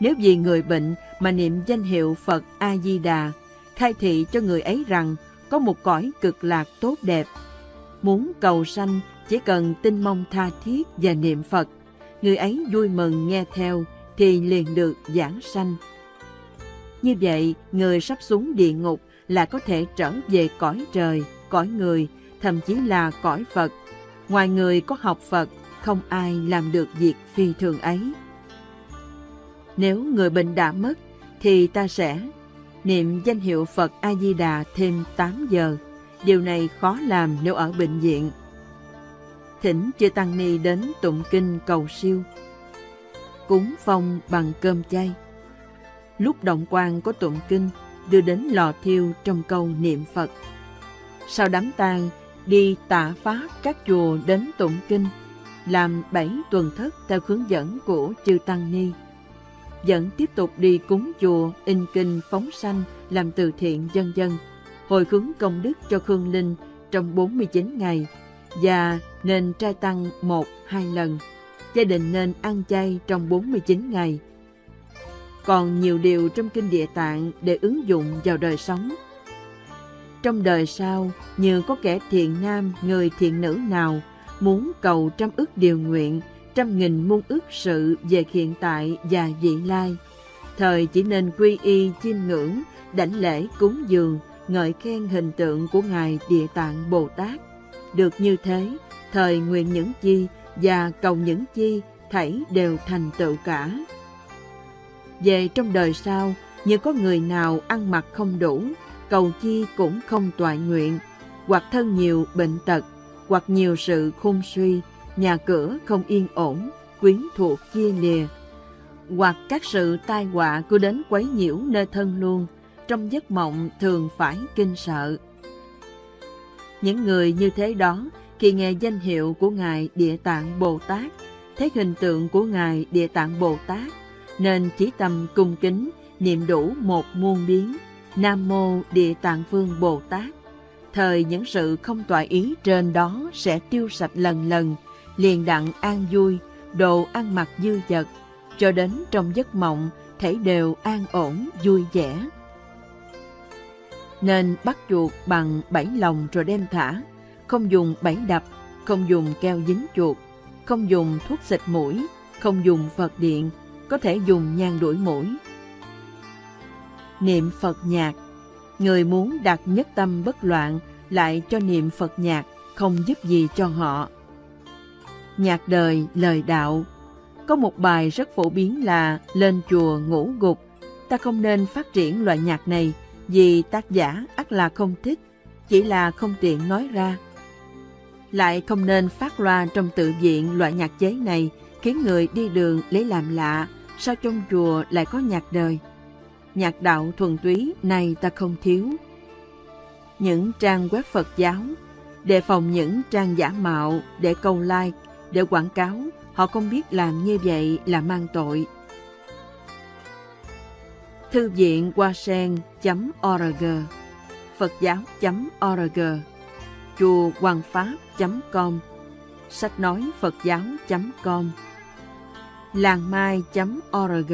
Nếu vì người bệnh mà niệm danh hiệu Phật A-di-đà, khai thị cho người ấy rằng có một cõi cực lạc tốt đẹp. Muốn cầu sanh chỉ cần tin mong tha thiết và niệm Phật, người ấy vui mừng nghe theo thì liền được giảng sanh. Như vậy, người sắp xuống địa ngục là có thể trở về cõi trời, cõi người, thậm chí là cõi Phật. Ngoài người có học Phật, không ai làm được việc phi thường ấy. Nếu người bệnh đã mất, thì ta sẽ niệm danh hiệu Phật A-di-đà thêm 8 giờ. Điều này khó làm nếu ở bệnh viện. Thỉnh chư Tăng Ni đến tụng kinh cầu siêu. Cúng phong bằng cơm chay. Lúc động quan có tụng kinh, đưa đến lò thiêu trong câu niệm Phật. Sau đám tang, đi tạ pháp các chùa đến tụng kinh, làm bảy tuần thất theo hướng dẫn của chư Tăng Ni vẫn tiếp tục đi cúng chùa, in kinh, phóng sanh, làm từ thiện dân dân, hồi hướng công đức cho Khương Linh trong 49 ngày và nên trai tăng một, hai lần. Gia đình nên ăn chay trong 49 ngày. Còn nhiều điều trong Kinh Địa Tạng để ứng dụng vào đời sống. Trong đời sau, như có kẻ thiện nam, người thiện nữ nào muốn cầu trăm ước điều nguyện trăm nghìn muôn ước sự về hiện tại và vị lai. Thời chỉ nên quy y chiêm ngưỡng, đảnh lễ cúng dường, ngợi khen hình tượng của Ngài Địa Tạng Bồ Tát. Được như thế, thời nguyện những chi và cầu những chi thảy đều thành tựu cả. Về trong đời sau, như có người nào ăn mặc không đủ, cầu chi cũng không toại nguyện, hoặc thân nhiều bệnh tật, hoặc nhiều sự khôn suy, nhà cửa không yên ổn, quyến thuộc chia lìa, hoặc các sự tai họa cứ đến quấy nhiễu nơi thân luôn, trong giấc mộng thường phải kinh sợ. Những người như thế đó, khi nghe danh hiệu của Ngài Địa Tạng Bồ Tát, thấy hình tượng của Ngài Địa Tạng Bồ Tát, nên chỉ tâm cung kính, niệm đủ một muôn biến, Nam Mô Địa Tạng Vương Bồ Tát. Thời những sự không tọa ý trên đó sẽ tiêu sạch lần lần, liền đặng an vui, đồ ăn mặc dư dật, cho đến trong giấc mộng thể đều an ổn, vui vẻ. Nên bắt chuột bằng bảy lồng rồi đem thả, không dùng bảy đập, không dùng keo dính chuột, không dùng thuốc xịt mũi, không dùng Phật điện, có thể dùng nhang đuổi mũi. Niệm Phật nhạc Người muốn đặt nhất tâm bất loạn lại cho niệm Phật nhạc không giúp gì cho họ. Nhạc đời, lời đạo Có một bài rất phổ biến là Lên chùa ngủ gục Ta không nên phát triển loại nhạc này vì tác giả ắt là không thích, chỉ là không tiện nói ra. Lại không nên phát loa trong tự viện loại nhạc chế này khiến người đi đường lấy làm lạ, sao trong chùa lại có nhạc đời. Nhạc đạo thuần túy này ta không thiếu. Những trang web Phật giáo, đề phòng những trang giả mạo để câu like, để quảng cáo, họ không biết làm như vậy là mang tội. Thư viện hoa sen.org Phật giáo.org Chùa Hoàng Pháp.com Sách nói Phật giáo.com Làng mai.org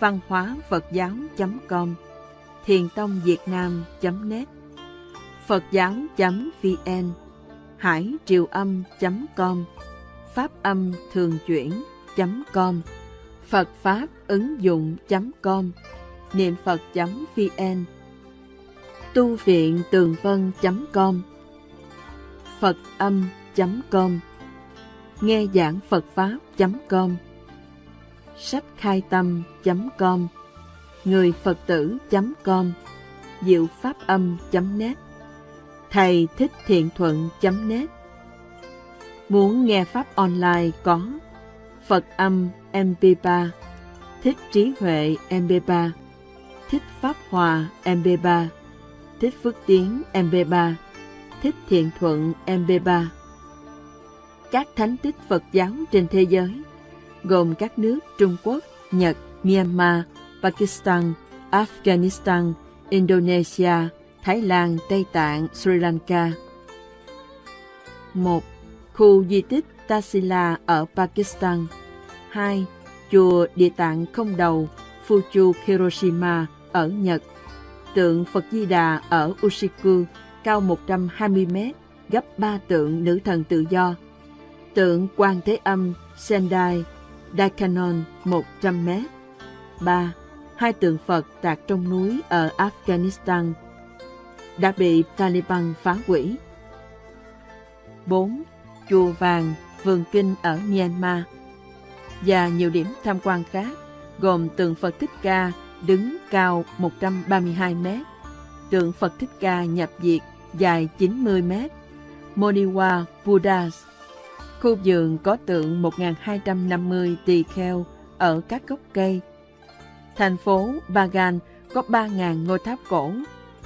Văn hóa Phật giáo.com Thiền tông Việt Nam.net Phật giáo.vn Hải triều âm.com Pháp âm thường chuyển.com Phật Pháp ứng dụng.com Niệm Phật.vn Tu viện tường vân.com Phật âm.com Nghe giảng Phật Pháp.com Sách khai tâm.com Người Phật tử.com Diệu Pháp âm.net Thầy thích thiện thuận.net Muốn nghe Pháp online có Phật âm MP3 Thích trí huệ MP3 Thích Pháp Hòa MP3 Thích Phước Tiến MP3 Thích Thiện Thuận MP3 Các thánh tích Phật giáo trên thế giới gồm các nước Trung Quốc, Nhật, Myanmar, Pakistan, Afghanistan, Indonesia, Thái Lan, Tây Tạng, Sri Lanka. 1. Khu di tích Tasila ở Pakistan 2. Chùa Địa Tạng Không Đầu, Fuchu Hiroshima ở Nhật Tượng Phật Di Đà ở Ushiku cao 120 m gấp 3 tượng nữ thần tự do. Tượng Quan Thế Âm Sendai Daikanon 100 m 3. Hai tượng Phật tạc trong núi ở Afghanistan đã bị Taliban phá hủy. 4. Chùa Vàng, Vườn Kinh ở Myanmar và nhiều điểm tham quan khác gồm tượng Phật Thích Ca đứng cao 132 m, tượng Phật Thích Ca nhập diệt dài 90 m, Moniwa Buddhas. Khu vườn có tượng 1.250 tỳ kheo ở các gốc cây. Thành phố Bagan có 3.000 ngôi tháp cổ,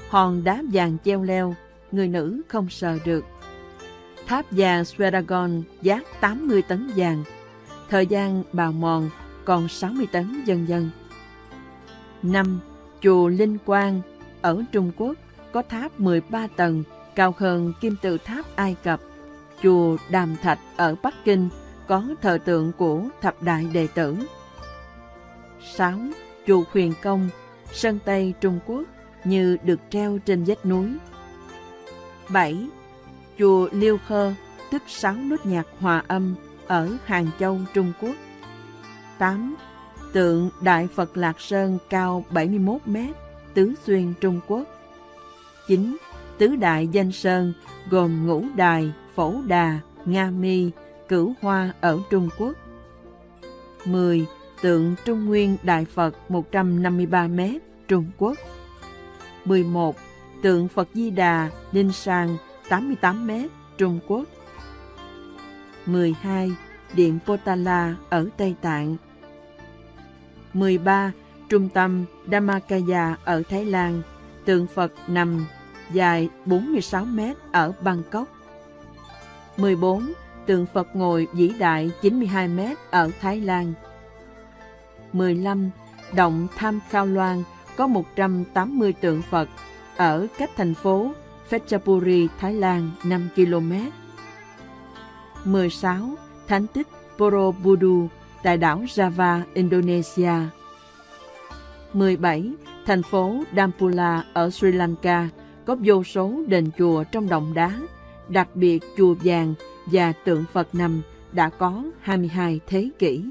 hòn đá vàng treo leo, người nữ không sờ được. Tháp vàng Sweragon giá 80 tấn vàng, thời gian bào mòn còn 60 tấn dần dần. 5. Chùa Linh Quang ở Trung Quốc có tháp 13 tầng, cao hơn kim tự tháp Ai Cập. Chùa Đàm Thạch ở Bắc Kinh có thờ tượng của thập đại đệ tử. 6. Chùa Huyền Công, Sơn Tây Trung Quốc như được treo trên vách núi. 7. Chùa Liêu Khơ, tức sáu nốt nhạc hòa âm ở Hàng Châu, Trung Quốc. 8. Tượng Đại Phật Lạc Sơn cao 71 mét, Tứ Xuyên, Trung Quốc. 9. Tứ Đại Danh Sơn gồm Ngũ Đài, Phổ Đà, Nga Mi, Cửu Hoa ở Trung Quốc. 10. Tượng Trung Nguyên Đại Phật 153 m, Trung Quốc. 11. Tượng Phật Di Đà, Ninh Sang 88 m, Trung Quốc. 12. Điện Potala ở Tây Tạng 13. Trung tâm Dhammakaya ở Thái Lan, tượng Phật nằm dài 46 m ở Bangkok. 14. Tượng Phật ngồi vĩ đại 92 m ở Thái Lan. 15. Động Tham Khao Loan có 180 tượng Phật ở cách thành phố Phetchaburi, Thái Lan 5 km. 16. Thánh tích Borobudur tại đảo Java, Indonesia. 17. Thành phố Dampula ở Sri Lanka có vô số đền chùa trong động đá, đặc biệt chùa vàng và tượng Phật nằm đã có 22 thế kỷ.